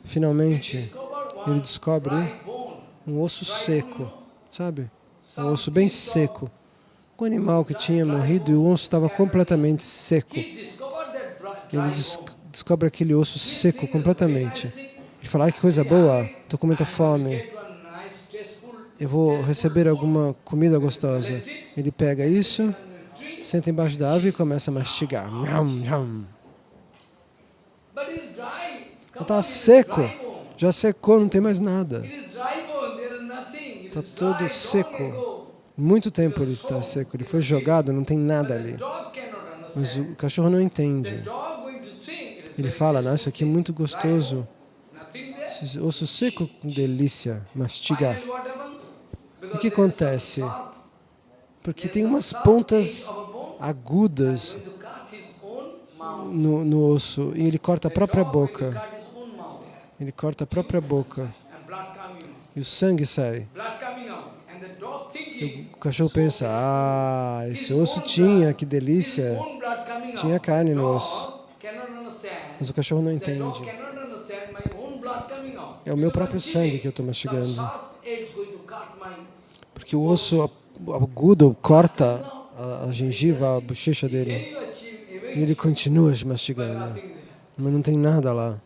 Finalmente, ele descobre um osso seco, sabe? Um osso bem seco. Um animal que tinha morrido e o osso estava completamente seco. Ele des descobre aquele osso seco completamente. Ele fala, ai que coisa boa, estou com muita fome, eu vou receber alguma comida gostosa. Ele pega isso, senta embaixo da árvore e começa a mastigar. Está seco, já secou, não tem mais nada. Está todo seco. Muito tempo ele está seco, ele foi jogado, não tem nada ali. Mas o cachorro não entende. Ele fala, nossa, isso aqui é muito gostoso. Esse osso seco, delícia, mastigar. O que acontece? Porque tem umas pontas agudas no, no osso e ele corta a própria boca. Ele corta a própria boca e o sangue sai. O cachorro pensa, ah, esse osso tinha, que delícia, tinha carne no osso. Mas o cachorro não entende. É o meu próprio sangue que eu estou mastigando. Porque o osso agudo corta a, a gengiva, a bochecha dele. E ele continua mastigando. Mas não tem nada lá.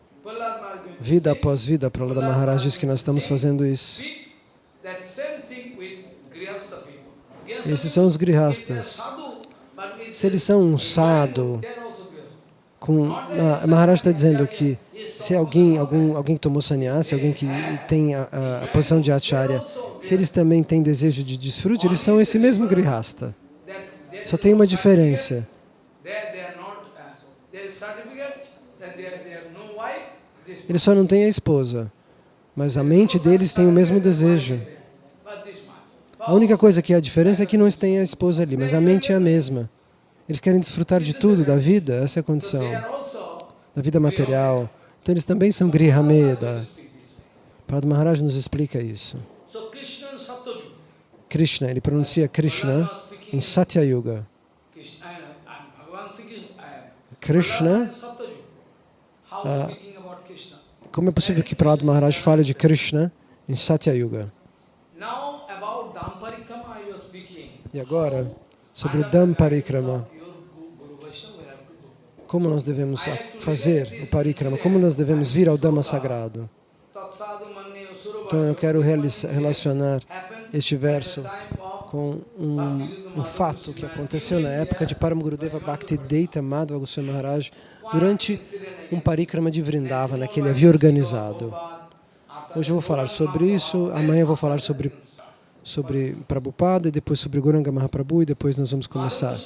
Vida após vida, para Prahlada Maharaj diz que nós estamos fazendo isso. Esses são os grihastas. Se eles são um sado, com, a Maharaj está dizendo que se alguém, algum, alguém que tomou sannyasa, alguém que tem a, a- a posição de acharya, se eles também têm desejo de desfrute, eles são esse mesmo grihasta. Só tem uma diferença. Eles só não têm a esposa, mas a mente deles tem o mesmo desejo. A única coisa que há diferença é que não têm a esposa ali, mas a mente é a mesma. Eles querem desfrutar de tudo, da vida, essa é a condição, da vida material. Então eles também são Grihameda. Padre Maharaj nos explica isso. So Krishna ele pronuncia Krishna em Satya Yuga. Krishna, Ah. como é possível que Prahlad Maharaj fale de Krishna em Satya Yuga? E agora, sobre o Dhamparikrama, como nós devemos fazer o Parikrama, como nós devemos vir ao Dhamma sagrado. Então eu quero relacionar este verso com um, um fato que aconteceu na época de Param Gurudeva Bhaktivedanta Madhva Goswami Maharaj durante um parikrama de Vrindavana que ele havia organizado. Hoje eu vou falar sobre isso, amanhã eu vou falar sobre, sobre Prabhupada, e depois sobre Guranga Mahaprabhu e depois nós vamos começar.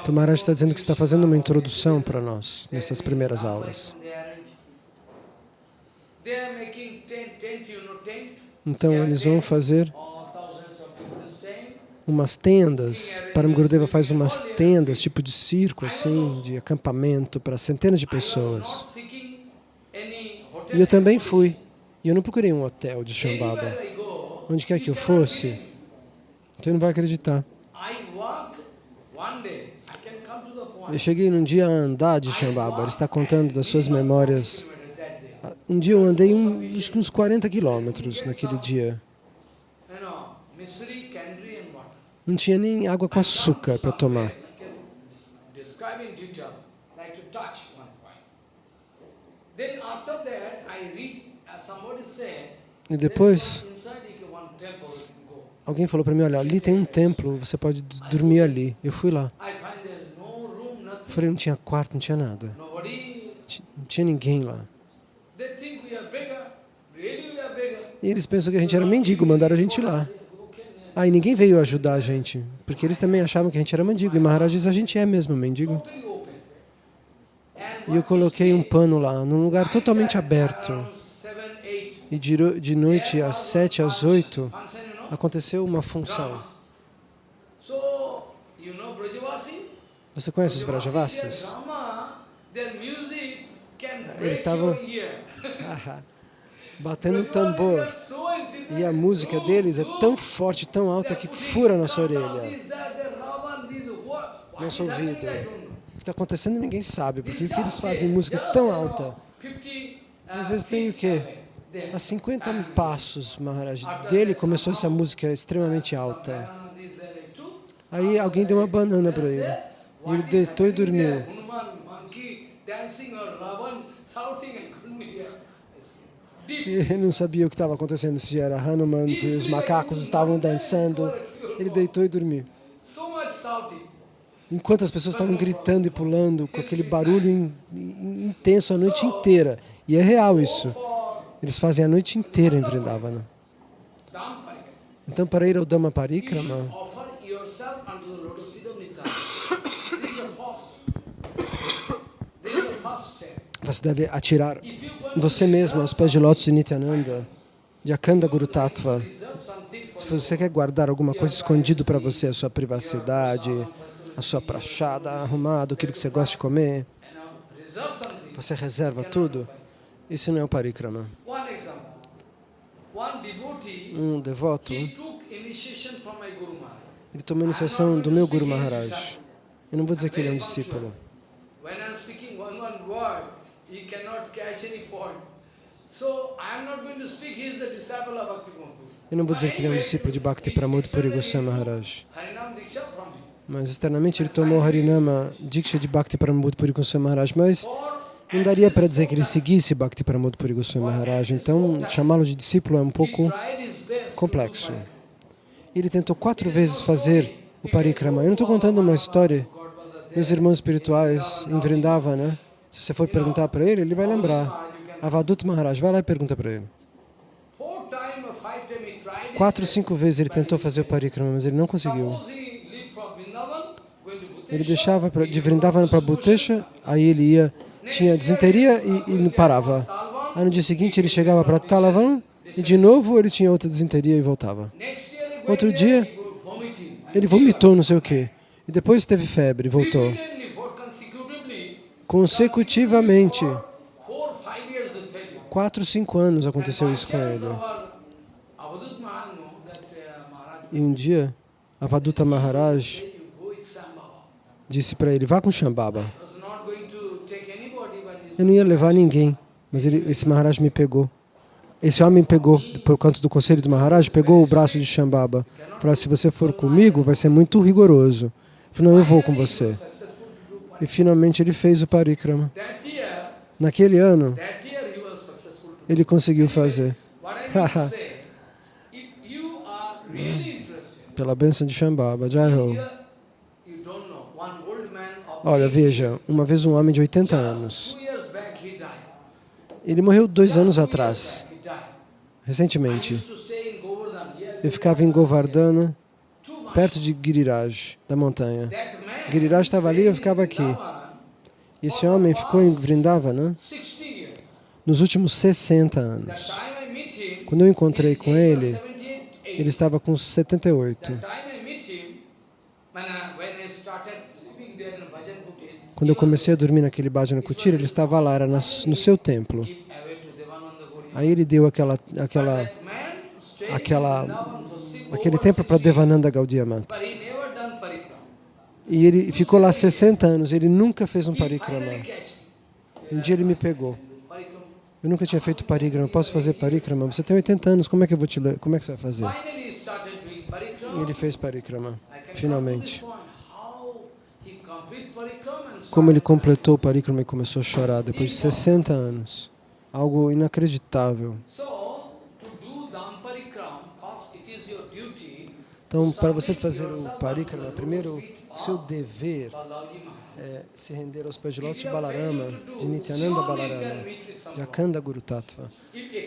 Então Maharaj está dizendo que está fazendo uma introdução para nós nessas primeiras aulas. Então eles vão fazer umas tendas, Param Gurudeva faz umas tendas, tipo de circo, assim, de acampamento para centenas de pessoas. E eu também fui. E eu não procurei um hotel de Shambhava. Onde quer que eu fosse, você não vai acreditar. Eu cheguei num dia a andar de Shambhava. Ele está contando das suas memórias. Um dia eu andei um, acho que uns 40 quilômetros naquele dia. Não tinha nem água com açúcar para tomar. Said, E depois, alguém falou para mim, olha, ali tem um templo, você pode dormir ali. Eu fui lá. Eu falei, não tinha quarto, não tinha nada. Não tinha ninguém lá. E eles pensam que a gente era mendigo, mandaram a gente lá. Aí ninguém veio ajudar a gente, porque eles também achavam que a gente era mendigo. E Maharaj diz, a gente é mesmo mendigo. E eu coloquei um pano lá, num lugar totalmente aberto. E de, de noite, às sete, às oito, aconteceu uma função. Você conhece os break Eles estavam-. Batendo tambor. E a música deles é tão forte, tão alta, que fura a nossa orelha. Nosso ouvido. O que está acontecendo ninguém sabe, porque que eles fazem música tão alta. 50, Às vezes tem o quê? Away. A 50 passos, Maharaj, dele começou essa música extremamente alta. Aí alguém deu uma banana para ele. E ele deitou e dormiu. Ele não sabia o que estava acontecendo, se era Hanuman, se os macacos estavam dançando. Ele deitou e dormiu. Enquanto as pessoas estavam gritando e pulando com aquele barulho in- in- intenso a noite inteira. E é real isso. Eles fazem a noite inteira em Vrindavana. Então, para ir ao Dhamma Parikrama, você deve atirar você mesmo aos pés de lótus de Nityananda, de Akanda Guru Tattva. Se você quer guardar alguma coisa escondido para você, a sua privacidade, a sua prachada arrumada, aquilo que você gosta de comer, você reserva tudo. Isso não é o Parikrama. Um devoto, ele tomou iniciação do meu Guru Maharaj. Eu não vou dizer que ele é um discípulo. Eu não vou dizer que ele é um discípulo de Bhakti Pramod Puri Goswami Maharaj. Mas externamente ele tomou Harinama Diksha de Bhakti Pramod Puri Goswami Maharaj. Mas não daria para dizer que ele seguisse Bhakti Pramod Puri Goswami Maharaj. Então chamá-lo de discípulo é um pouco complexo. Ele tentou quatro vezes fazer o parikrama. Eu não estou contando uma história. Meus irmãos espirituais em Vrindavana, se você for perguntar para ele, ele vai lembrar. Avadut Maharaj, vai lá e pergunta para ele. Quatro, cinco vezes ele tentou fazer o parikrama, mas ele não conseguiu. Vrindavan, Ele deixava de Vrindavana para Bhutesha, aí ele ia, tinha desinteria e, e não parava. Aí no dia seguinte ele chegava para Talavan e de novo ele tinha outra desinteria e voltava. Outro dia. Ele vomitou não sei o quê. E depois teve febre e voltou. Consecutivamente, four, five years of failure. quatro, cinco anos aconteceu isso com ele. E um dia, Avaduta Maharaj disse para ele, vá com Shambhava. Eu não ia levar ninguém, mas ele, esse Maharaj me pegou. Esse homem pegou, por conta do conselho do Maharaj, pegou o braço de Shambhava. Falou, se você for comigo, vai ser muito rigoroso. Eu falei, não, eu vou com você. E finalmente ele fez o parikrama. Naquele ano, ele conseguiu fazer. Pela bênção de Shambhava, Jai Ho. Olha, 80 veja, uma vez um homem de 80 anos. Ele morreu dois anos atrás, recentemente. Eu ficava em Govardhana, perto de Giriraj, da montanha. Giriraj estava ali, eu ficava aqui. E esse homem ficou em Vrindavana 60 years. nos últimos 60 That anos. Quando eu encontrei com ele, 78. ele estava com 78. Quando eu comecei a dormir naquele Bhajana ele estava lá, era no seu templo. Aí ele deu aquela, aquela, aquela, aquele templo para 60 years, Devananda Gaudiya Mata. But he never done parikram. E ele ficou lá 60 anos, ele nunca fez um parikrama. Um dia ele me pegou. Eu nunca tinha feito parikrama. Posso fazer parikrama? Você tem 80 anos, como é que eu vou te? Como é que você vai fazer? E ele fez parikrama, finalmente. Como ele completou o parikrama e começou a chorar depois de 60 anos. Algo inacreditável. Então, para você fazer o parikrama, primeiro, o seu dever é se render aos pés de Lotus Balarama, de Nityananda Balarama, de Akanda Guru Tattva.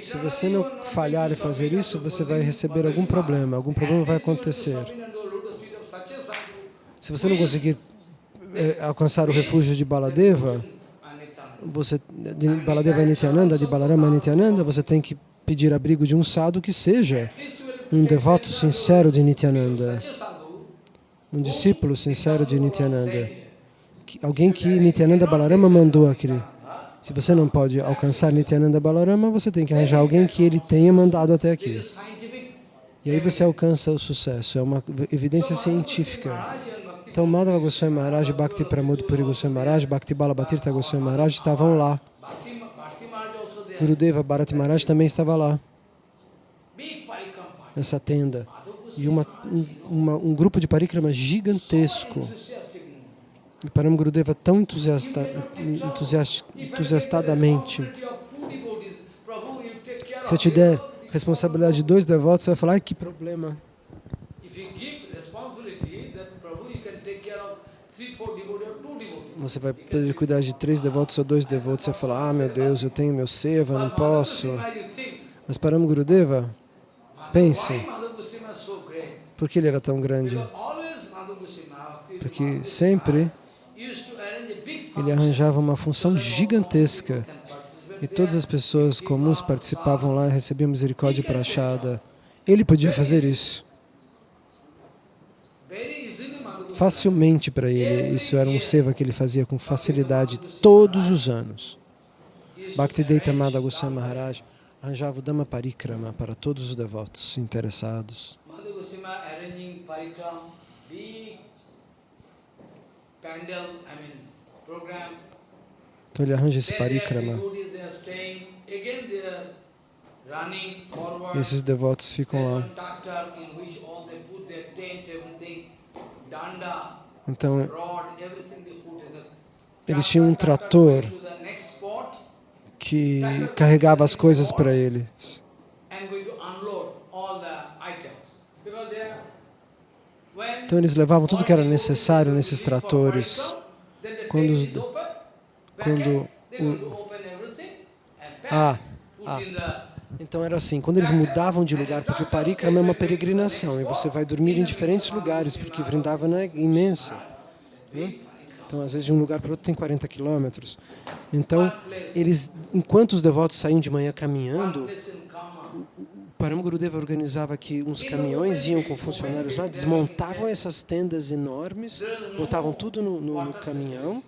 Se você não falhar e to fazer isso, você vai receber algum problema, algum problema vai acontecer. Se você não conseguir eh, alcançar o refúgio de Baladeva, você, de Baladeva Nityananda, de Balarama Nityananda, você tem que pedir abrigo de um sadhu que seja um devoto sincero de Nityananda, um discípulo sincero de Nityananda, alguém que Nityananda Balarama mandou aquele. Se você não pode alcançar Nityananda Balarama, você tem que arranjar alguém que ele tenha mandado até aqui. E aí você alcança o sucesso. É uma evidência científica. Então, Madhava Goswami Maharaj, Bhakti Pramod Puri Goswami Maharaj, Bhakti Balabatirtha Goswami Maharaj estavam lá. Gurudeva Bharati Maharaj também estava lá, nessa tenda. E uma, um, uma- um grupo de parikrama gigantesco. E Param Gurudeva tão entusiasta, entusias- If I take the entusiastadamente. Se eu te der responsabilidade de dois devotos, você vai falar, ai que problema. Você vai poder cuidar de três devotos ou dois devotos. Você vai falar, ah meu Deus, eu tenho meu seva, não posso. Mas Param Gurudeva, pense, por que ele era tão grande? Porque sempre ele arranjava uma função gigantesca e todas as pessoas comuns participavam lá e recebiam misericórdia prachada. Ele podia fazer isso very easily Madhava Goswami. Facilmente para ele. Isso era um seva que ele fazia com facilidade todos os anos. Bhaktivedanta Madhava Goswami Maharaj arranjava o Dhamma Parikrama para todos os devotos interessados. Então ele arranja esse parikrama esses devotos ficam lá. Então eles tinham um trator que carregava as coisas para eles. Então eles levavam tudo que era necessário nesses tratores. Quando os- quando o- Ah, ah. Então era assim, quando eles mudavam de lugar, porque o Parikrama é uma peregrinação, e você vai dormir em diferentes lugares, porque Vrindavana é imensa. né? Então, às vezes, de um lugar para outro tem 40 quilômetros. Então, eles, enquanto os devotos saíam de manhã caminhando, Param Gurudeva organizava que uns caminhões iam com funcionários lá, desmontavam essas tendas enormes, botavam tudo no, no- no caminhão,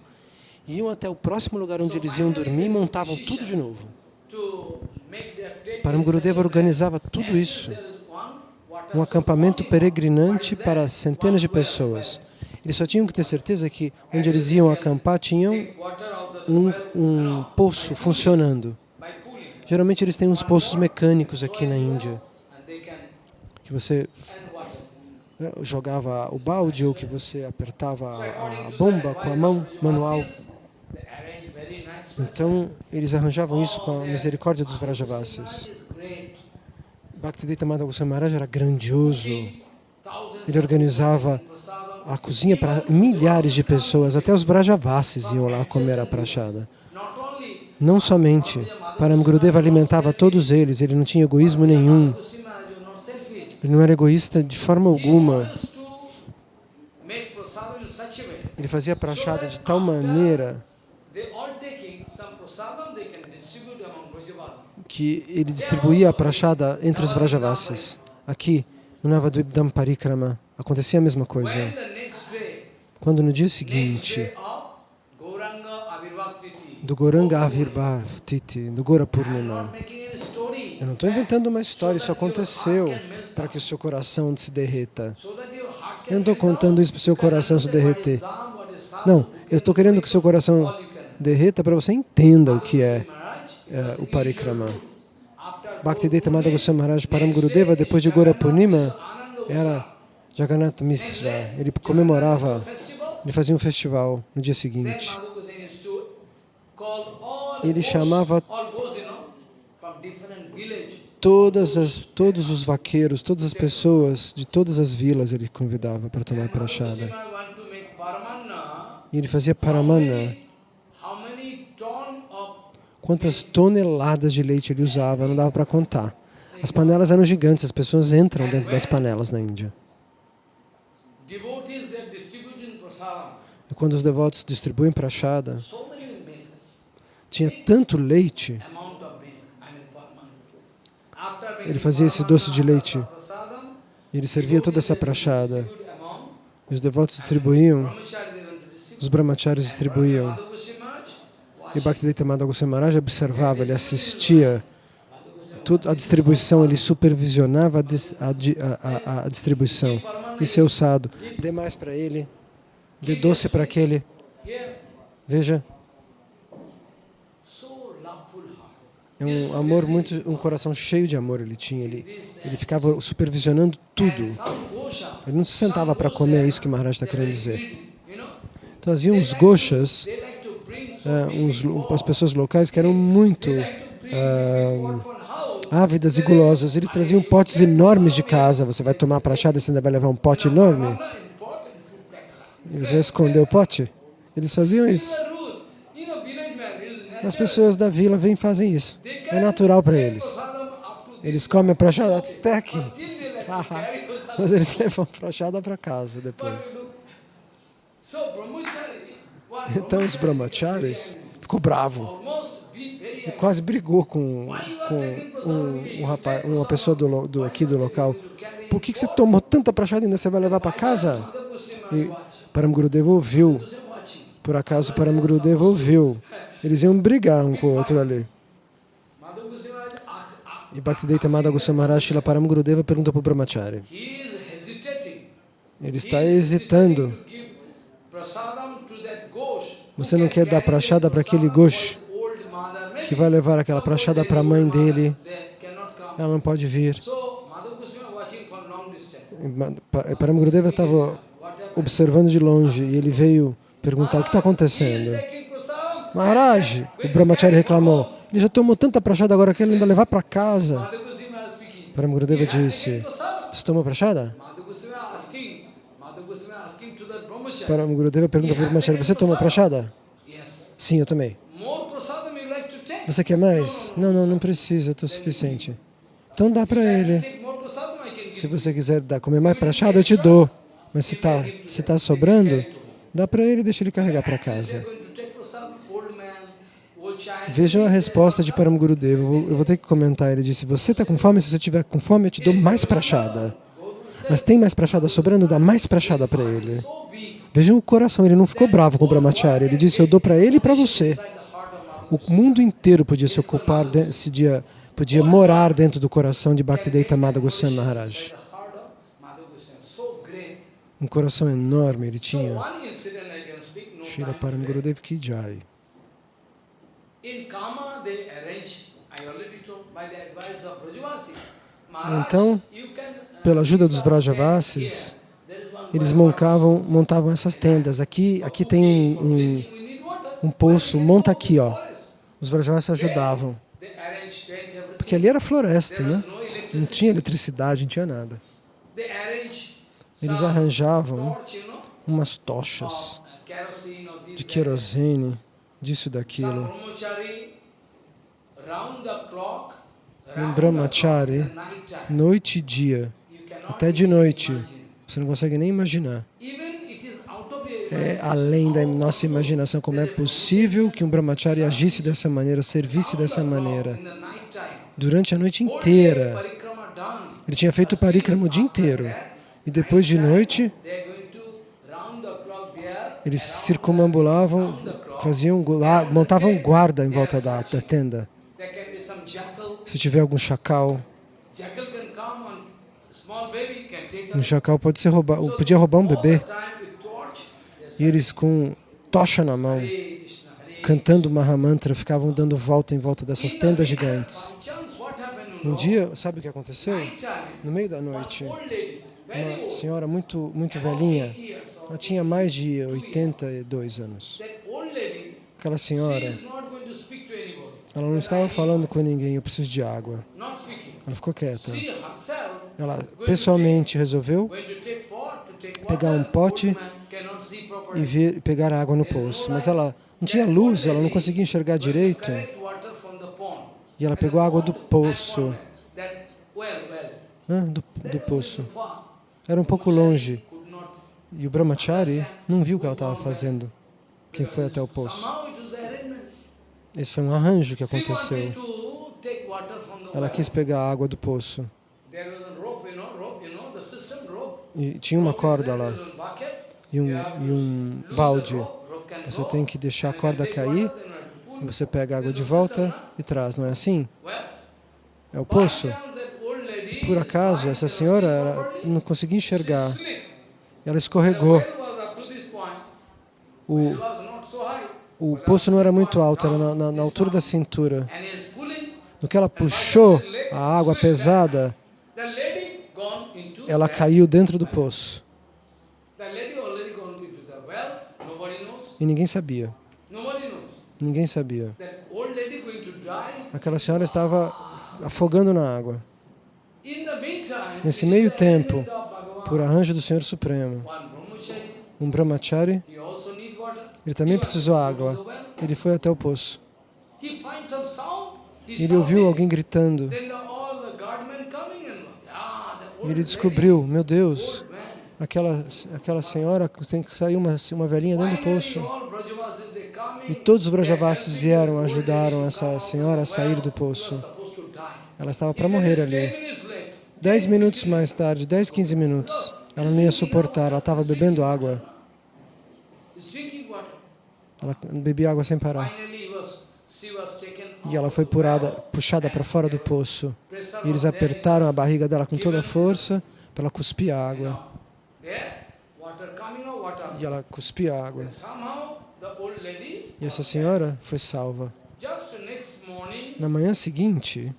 iam até o próximo lugar onde eles iam dormir e montavam tudo de novo. Param Gurudeva organizava tudo isso, um acampamento peregrinante para centenas de pessoas. Eles só tinham que ter certeza que onde eles iam acampar tinham um, um poço funcionando. Geralmente eles têm uns poços mecânicos aqui na Índia, que você jogava o balde ou que você apertava a bomba com a mão manual. Então, eles arranjavam isso com a misericórdia dos Vrajavasis. Bhaktivedanta Goswami Maharaj era grandioso. Ele organizava a cozinha para milhares de pessoas, até os Vrajavasis iam lá comer a prachada. Não somente, Param Gurudeva alimentava todos eles, ele não tinha egoísmo nenhum, ele não era egoísta de forma alguma. Ele fazia prachada de tal maneira que ele distribuía a prachada entre os Vrajavasis. Aqui, no Navadvipdam Parikrama, acontecia a mesma coisa. Quando no dia seguinte do Goranga Avirbhav Titi, do Gora Purnima, eu não estou inventando uma história, isso aconteceu para que o seu coração se derreta. Eu não estou contando isso para o seu coração se derreter. Não, eu estou querendo que o seu coração derreta para você entenda o que é, é o Parikrama. Bhaktivedanta Madhava Goswami Maharaj Param Gurudeva, depois de Gora Purnima, era Jagannath Mishra. Ele comemorava, ele fazia um festival no dia seguinte. Ele chamava todas as, todos os vaqueiros, todas as pessoas de todas as vilas ele convidava para tomar prachada. E ele fazia paramana. Quantas toneladas de leite ele usava, não dava para contar. As panelas eram gigantes, as pessoas entram dentro das panelas na Índia. E quando os devotos distribuem prachada, tinha tanto leite, ele fazia esse doce de leite, e ele servia toda essa prachada. E os devotos distribuíam, os brahmacharis distribuíam. E Bhaktivedanta Goswami Maharaj observava, ele assistia a distribuição, ele supervisionava a, a a- a- distribuição. Isso é o sado. Dê mais para ele, dê doce para aquele. Veja, é um amor muito, um coração cheio de amor ele tinha. Ele, ele ficava supervisionando tudo. Ele não se sentava para comer, é isso que Maharaj está querendo dizer. Então havia uns gochas, uns, as pessoas locais que eram muito ah, ávidas e gulosas. Eles traziam potes enormes de casa. Você vai tomar prachada, você ainda vai levar um pote enorme. E você vai esconder o pote? Eles faziam isso. As pessoas da vila vêm e fazem isso. É natural para eles. Eles comem a prachada até aqui. Mas eles levam a prachada para casa depois. Então os brahmacharis ficou bravo e quase brigou com, com um, um rapaz, uma pessoa do, do- aqui do local. Por que, que você tomou tanta prachada ainda você vai levar para casa? E Param Gurudeva ouviu. Por acaso Param Gurudeva ouviu. Eles iam brigar um com o outro ali. E Bhaktivedanta Madhava Goswami Maharaj Srila Param Gurudeva perguntou para o Brahmachari. Ele está hesitando. Você não quer dar prachada para aquele Ghosh que vai levar aquela prachada para a mãe dele? Ela não pode vir. Ma- Pa- Param Gurudeva estava observando de longe e ele veio perguntar o que está acontecendo. Maharaj, o Brahmachari reclamou, ele já tomou tanta prachada agora que ele ainda levar para casa. Param Gurudeva disse, você tomou prachada? Param Gurudeva pergunta para o Brahmachari, você tomou prachada? Yes. Sim, eu take? Você quer mais? Não, não, não precisa, estou suficiente. Então dá para ele. Se você quiser dar, comer mais prachada, eu te dou. Mas se está se tá sobrando, dá para ele e deixa ele carregar para casa. Vejam a resposta de Param Gurudeva. Eu vou, eu vou ter que comentar. Ele disse, você está com fome? Se você tiver com fome, eu te dou mais prachada. Mas tem mais prachada sobrando, dá mais prachada para ele. Vejam o coração, ele não ficou bravo com o Brahmachari. Ele disse, eu dou para ele e para você. O mundo inteiro podia se ocupar, se dia, podia morar dentro do coração de Bhaktivedanta Madha Goswami Maharaj. Um coração enorme ele tinha. time Param. Gurudev Ki Jai. Então, uh, pela ajuda dos Vrajavasis, Eles montavam, montavam essas tendas. Aqui, aqui tem um, um, poço, monta aqui, ó. Os Vrajavasis ajudavam. Porque ali era floresta, né? Não tinha eletricidade, não tinha nada. Eles arranjavam umas tochas de querosene, disso e daquilo. Um brahmachari, noite e dia, até de noite. Você não consegue nem imaginar. É além da nossa imaginação como é possível que um brahmachari agisse dessa maneira, servisse dessa maneira. Durante a noite inteira. Ele tinha feito o parikrama o dia inteiro. E depois de noite, eles circumambulavam, faziam, montavam guarda em volta da, da tenda. Se tiver algum chacal, um chacal pode ser roubar, ou podia roubar um bebê. E eles com tocha na mão, cantando Mahamantra, ficavam dando volta em volta dessas tendas gigantes. Um dia, sabe o que aconteceu? No meio da noite, uma senhora muito, muito velhinha, 80 years old. ela tinha mais de 82 anos. Aquela senhora, ela não estava falando com ninguém, eu preciso de água. Ela ficou quieta. Ela pessoalmente resolveu Pegar um pote e ver, pegar água no poço. Mas ela não tinha luz, ela não conseguia enxergar direito. E ela pegou água do poço, né, do, do poço. Era um pouco longe. E o Brahmachari não viu o que ela estava fazendo. Quem foi até o poço. Esse foi um arranjo que aconteceu. Ela quis pegar a água do poço. There was a rope, you know, rope, you know, the system rope. E tinha uma corda lá e um, e um balde. Você tem que deixar a corda cair, você pega a água de volta e traz, não é assim? É o poço. Por acaso, essa senhora não conseguia enxergar. Ela escorregou. O, o poço não era muito alto, era na, na- na altura da cintura. No que ela puxou a água pesada, ela caiu dentro do poço. E ninguém sabia. Ninguém sabia. Aquela senhora estava afogando na água. Nesse meio tempo. Por arranjo do Senhor Supremo, um brahmachari, ele também precisou água. Ele foi até o poço. Ele ouviu alguém gritando. Then the, all the guardmen coming and ah, the Ele descobriu, meu Deus, aquela, aquela senhora tem que sair uma, uma velhinha dentro do poço. E todos os Brajavasis vieram, ajudaram essa senhora a sair do poço. Ela estava para morrer ali. 10 minutes late. Dez minutos mais tarde, 10, 15 minutos, ela não ia suportar, ela estava bebendo água. Ela bebia água sem parar. E ela foi purada, puxada para fora do poço. E eles apertaram a barriga dela com toda a força para ela cuspir água. E ela cuspia a água. E essa senhora foi salva. Na manhã seguinte,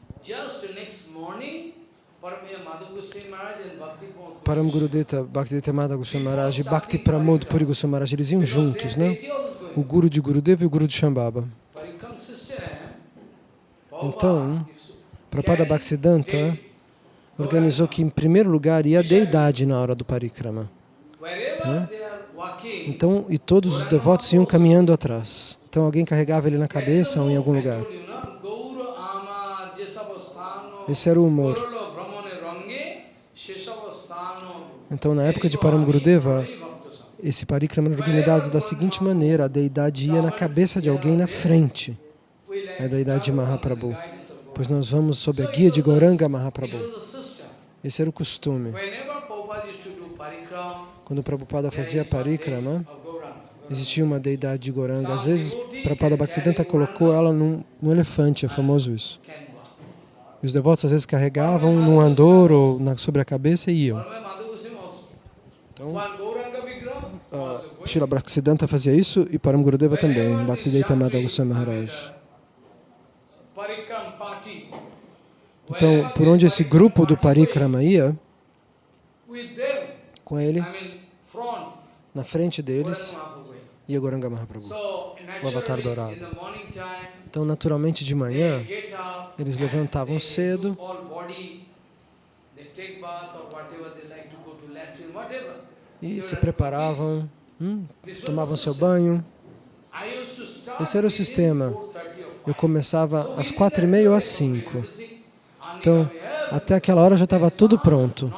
Param Gurudeta, Bhakti Mada Goswami Maharaj e Bhakti Pramod Puri Goswami Maharaj, eles iam juntos, né? O guru de Gurudeva e o guru de Shambhava. Então, Prabhupada Bhaktisiddhanta organizou que, em primeiro lugar, ia a deidade na hora do parikrama. walking. Então, e todos os devotos iam caminhando atrás. Então alguém carregava ele na cabeça ou em algum lugar. Esse era o humor. Então, na época de Param Gurudeva, esse parikrama era organizado da seguinte maneira: a deidade ia na cabeça de alguém na frente, é a deidade de travel under Mahaprabhu. Pois nós vamos sob a guia de Gauranga It Mahaprabhu. Esse era o costume. Quando o Prabhupada fazia parikrama, existia uma deidade de Gauranga. Às vezes, Prabhupada Bhaktisiddhanta colocou ela num, num elefante, é famoso isso. E os devotos às vezes carregavam num andor ou na, sobre a cabeça e iam. Então, going Srila Bhaktisiddhanta fazia isso e Param Gurudeva também, Bhaktivedanta Madhava Goswami Maharaj. Então, por onde esse grupo do Parikrama ia, com eles, na frente deles, ia Goranga Mahaprabhu. So, avatar dourado. Então, naturalmente, de manhã, eles levantavam cedo. e se preparavam, hum, tomavam seu banho. Esse era o sistema. 4:30 or Eu 5. começava às quatro e meia ou às cinco. Então, até aquela hora já estava tudo pronto.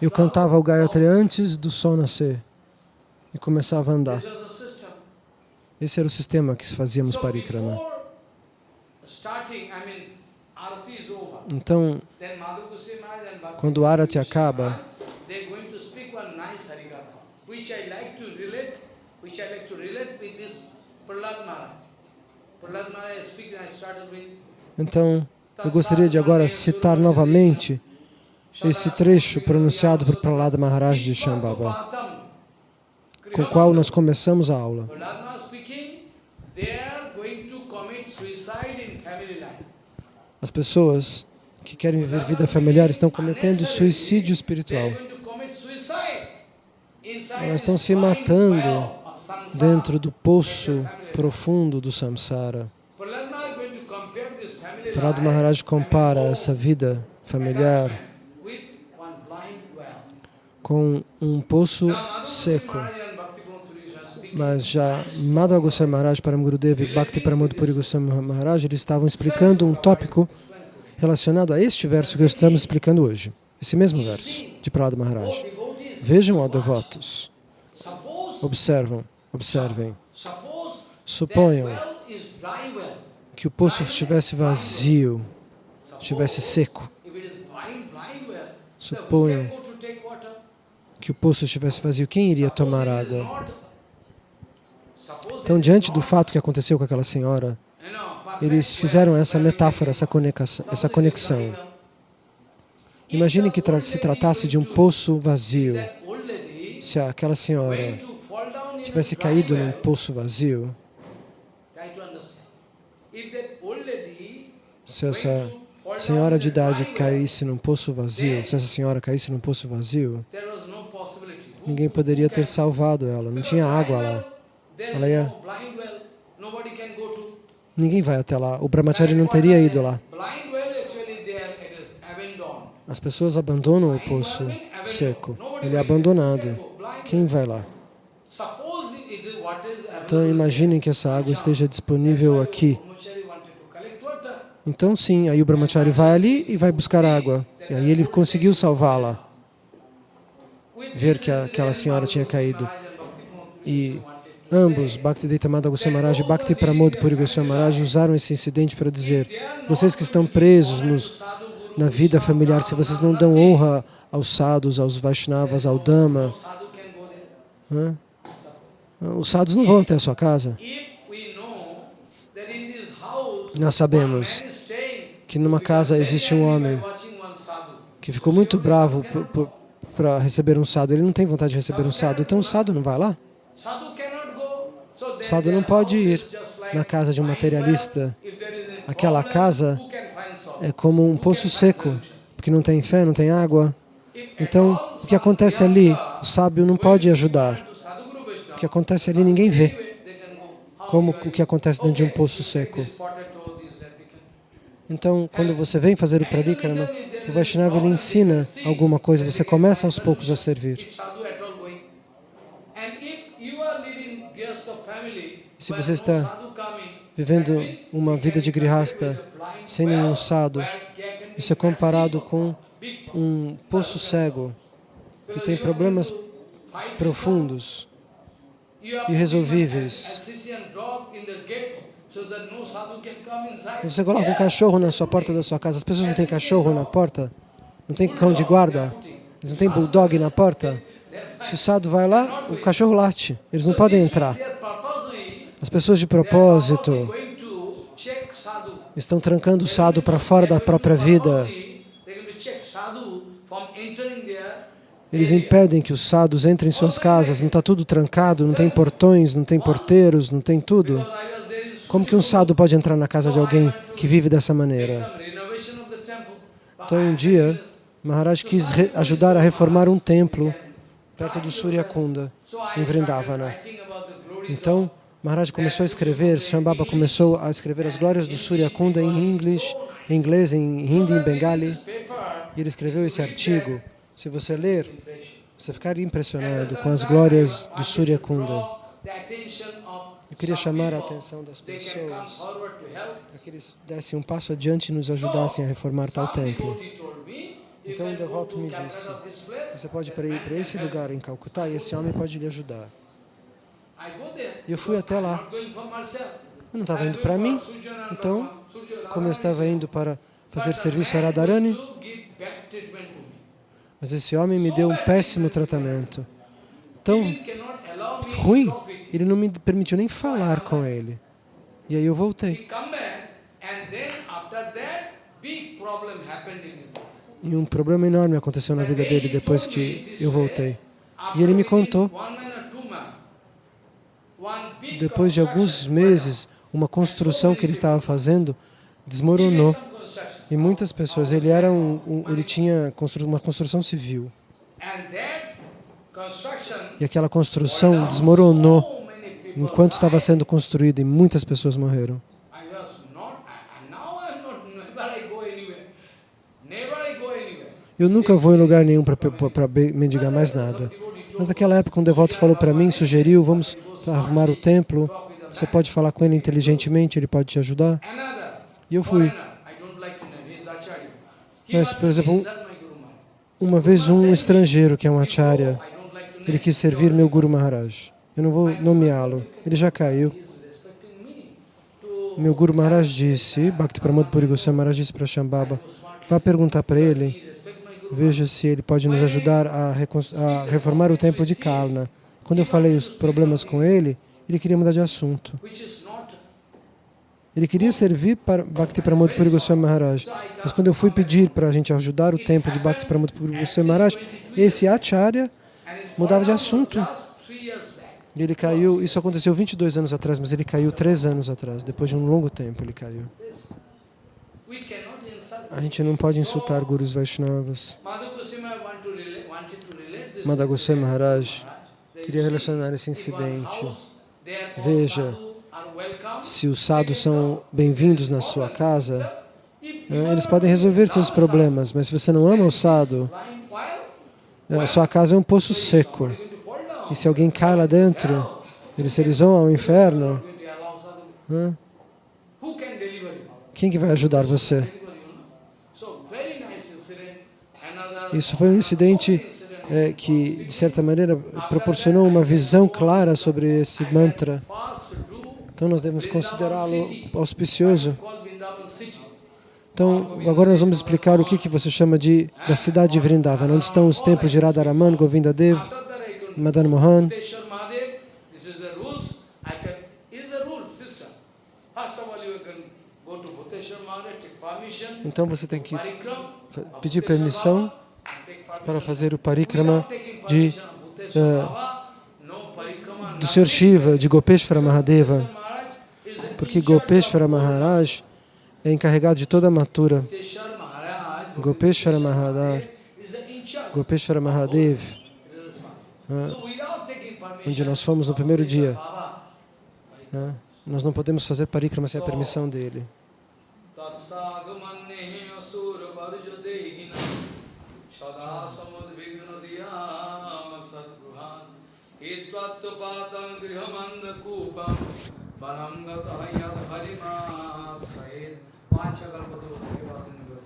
Eu cantava o Gayatri antes do sol nascer e começava a andar. Esse era o sistema que fazíamos parikrama. Então, Quando o Arati acaba, which I like to relate, which I like to relate with this Prahlad Maharaj. Então eu gostaria de agora citar novamente esse trecho pronunciado por Prahlada Maharaj de Shambhava, com o qual nós começamos a aula. As pessoas que querem viver vida familiar estão cometendo suicídio espiritual. Elas estão se matando dentro do poço profundo do samsara. Prahlad Maharaj compara essa vida familiar com um poço seco. Mas já Madhava Goswami Maharaj, Paramgurudeva e Bhakti Pramod Puri Goswami Maharaj, eles estavam explicando um tópico relacionado a este verso que estamos explicando hoje. Esse mesmo verso de Prahlada Maharaj. Vejam, ó devotos, observam, observem. Suponham que o poço estivesse vazio, estivesse seco. Then who Suponham que o poço estivesse vazio. Quem iria tomar água? Então, diante do fato que aconteceu com aquela senhora, eles fizeram essa metáfora, essa conexão. Essa conexão. Imagine que tra- se tratasse de um poço vazio. Se aquela senhora tivesse caído num poço vazio, se essa senhora de idade caísse num poço vazio, se essa senhora caísse num poço vazio, ninguém poderia ter salvado ela, não tinha água lá. Ela ia-. Ninguém vai até lá. O Brahmachari não teria ido lá. As pessoas abandonam o poço seco. Ele é abandonado. Quem vai lá? Então imaginem que essa água esteja disponível aqui. Então sim, aí o Brahmachari vai ali e vai buscar água. E aí ele conseguiu salvá-la. Ver que a- aquela senhora tinha caído. Bhakti E ambos, say Bhaktivedanta Madhava Goswami Maharaj e Bhakti Pramod Puri Goswami Maharaj, usaram esse incidente para dizer vocês que estão presos nos, na vida familiar, se vocês não dão honra aos sadhus, aos Vaishnavas, ao Dhamma, os sadhus não vão até a sua casa. Nós sabemos que numa casa existe um homem que ficou muito bravo para receber um sadhu. Ele não tem vontade de receber um sadhu, então o sadhu não vai lá. Sadhu their não pode ir na casa de um materialista. Aquela casa? É como um poço seco, porque não tem fé, não tem água. Então, o que acontece ali, o sábio não pode ajudar. O que acontece ali ninguém vê, como o que acontece dentro de um poço seco. this potato, this, that, they can- Então, quando você vem fazer o pradikana, o Vaishnava ele ensina alguma coisa, você começa aos poucos a servir. E se você está vivendo uma vida de grihasta sem nenhum be isso é comparado com um poço cego que tem problemas profundos irresolvíveis. Você coloca um cachorro na sua porta da sua casa. As pessoas não têm cachorro na porta? Não tem cão de guarda? Eles não têm bulldog na porta? Se o sadhu vai lá, o cachorro late. Eles não podem entrar. As pessoas de propósito estão trancando o sadhu para fora da própria vida. Eles impedem que os sadhus entrem em suas casas. Não está tudo trancado, não tem portões, não tem porteiros, não tem tudo. Como que um sadhu pode entrar na casa de alguém que vive dessa maneira? Então, um dia, Maharaj quis ajudar a reformar um templo perto do Surya Kunda, So I em Vrindavana. Então, Maharaj começou a escrever, Shambhava começou a escrever as glórias do Surya Kunda em inglês, em inglês, em hindi, em bengali, e ele escreveu esse artigo. Se você ler, você ficaria impressionado com as glórias do Surya Kunda. Eu queria chamar a atenção das pessoas para que eles dessem um passo adiante e nos ajudassem a reformar tal templo. Então go devoto to me disse, Você pode ir para esse help." lugar em Calcutá e esse homem pode lhe ajudar. E eu fui até lá. Eu não estava indo para mim, então, como eu estava indo para fazer serviço a Radharani, mas esse homem me deu um péssimo tratamento. Tão ruim. Ele não me permitiu nem falar com ele. E aí eu voltei. E um problema enorme aconteceu na vida dele depois que eu voltei. E ele me contou, depois de alguns meses, uma construção que ele estava fazendo desmoronou. E muitas pessoas, ele era um, um- ele tinha constru, uma construção civil. E aquela construção desmoronou enquanto estava sendo construída e muitas pessoas morreram. Eu nunca vou em lugar nenhum para mendigar mais nada. Mas naquela época um devoto falou para mim, sugeriu, vamos arrumar o templo. Você pode falar com ele inteligentemente, ele pode te ajudar. E eu fui. Mas, por exemplo, um-. Uma vez um estrangeiro, que é um acharya, ele quis servir meu Guru Maharaj. Eu não vou nomeá-lo. Ele já caiu. Meu Guru Maharaj disse, Bhakti Pramod Puri Goswami Maharaj disse para Shambhava, vá perguntar para ele, veja se ele pode nos ajudar a, a reformar o templo de Kalna. Quando eu falei os problemas com ele, ele queria mudar de assunto. Ele queria servir para Bhakti Pramod Puri Goswami Maharaj. Mas quando eu fui pedir para a gente ajudar o templo de Bhakti Pramod Puri Goswami Maharaj, esse acharya mudava de assunto. E ele caiu, isso aconteceu 22 anos atrás, mas ele caiu três anos atrás. Depois de um longo tempo ele caiu. A gente não pode insultar gurus Vaishnavas. Madhu Goswami want to relate, wanted to relate this. Madha Goswami Maharaj queria relacionar esse incidente. Veja. Se os sadhus são bem-vindos na sua casa, eh, eles podem resolver seus problemas, mas se você não ama o sadhu, eh, a sua casa é um poço seco. E se alguém cai lá dentro, eles, eles vão ao inferno, quem que vai ajudar você? Isso foi um incidente incident. eh, que, de certa maneira, proporcionou uma visão clara sobre esse mantra. Então nós devemos considerá-lo auspicioso. Então, agora nós vamos explicar o que, que você chama de da cidade de Vrindavan, onde estão os templos de Radharaman, Govinda Madan Mohan. Então você tem que pedir permissão para fazer o parikrama de, parikrama, do Sr. Shiva, de Gopeshwara Mahadeva, porque Gopeshwara Maharaj é encarregado de toda a matura. Maharaj, Gopeshwara charge. Gopeshwara Mahadev, onde nós fomos no primeiro dia, né? nós não podemos fazer parikrama sem a permissão dele. Panchakalpatu Srivasindra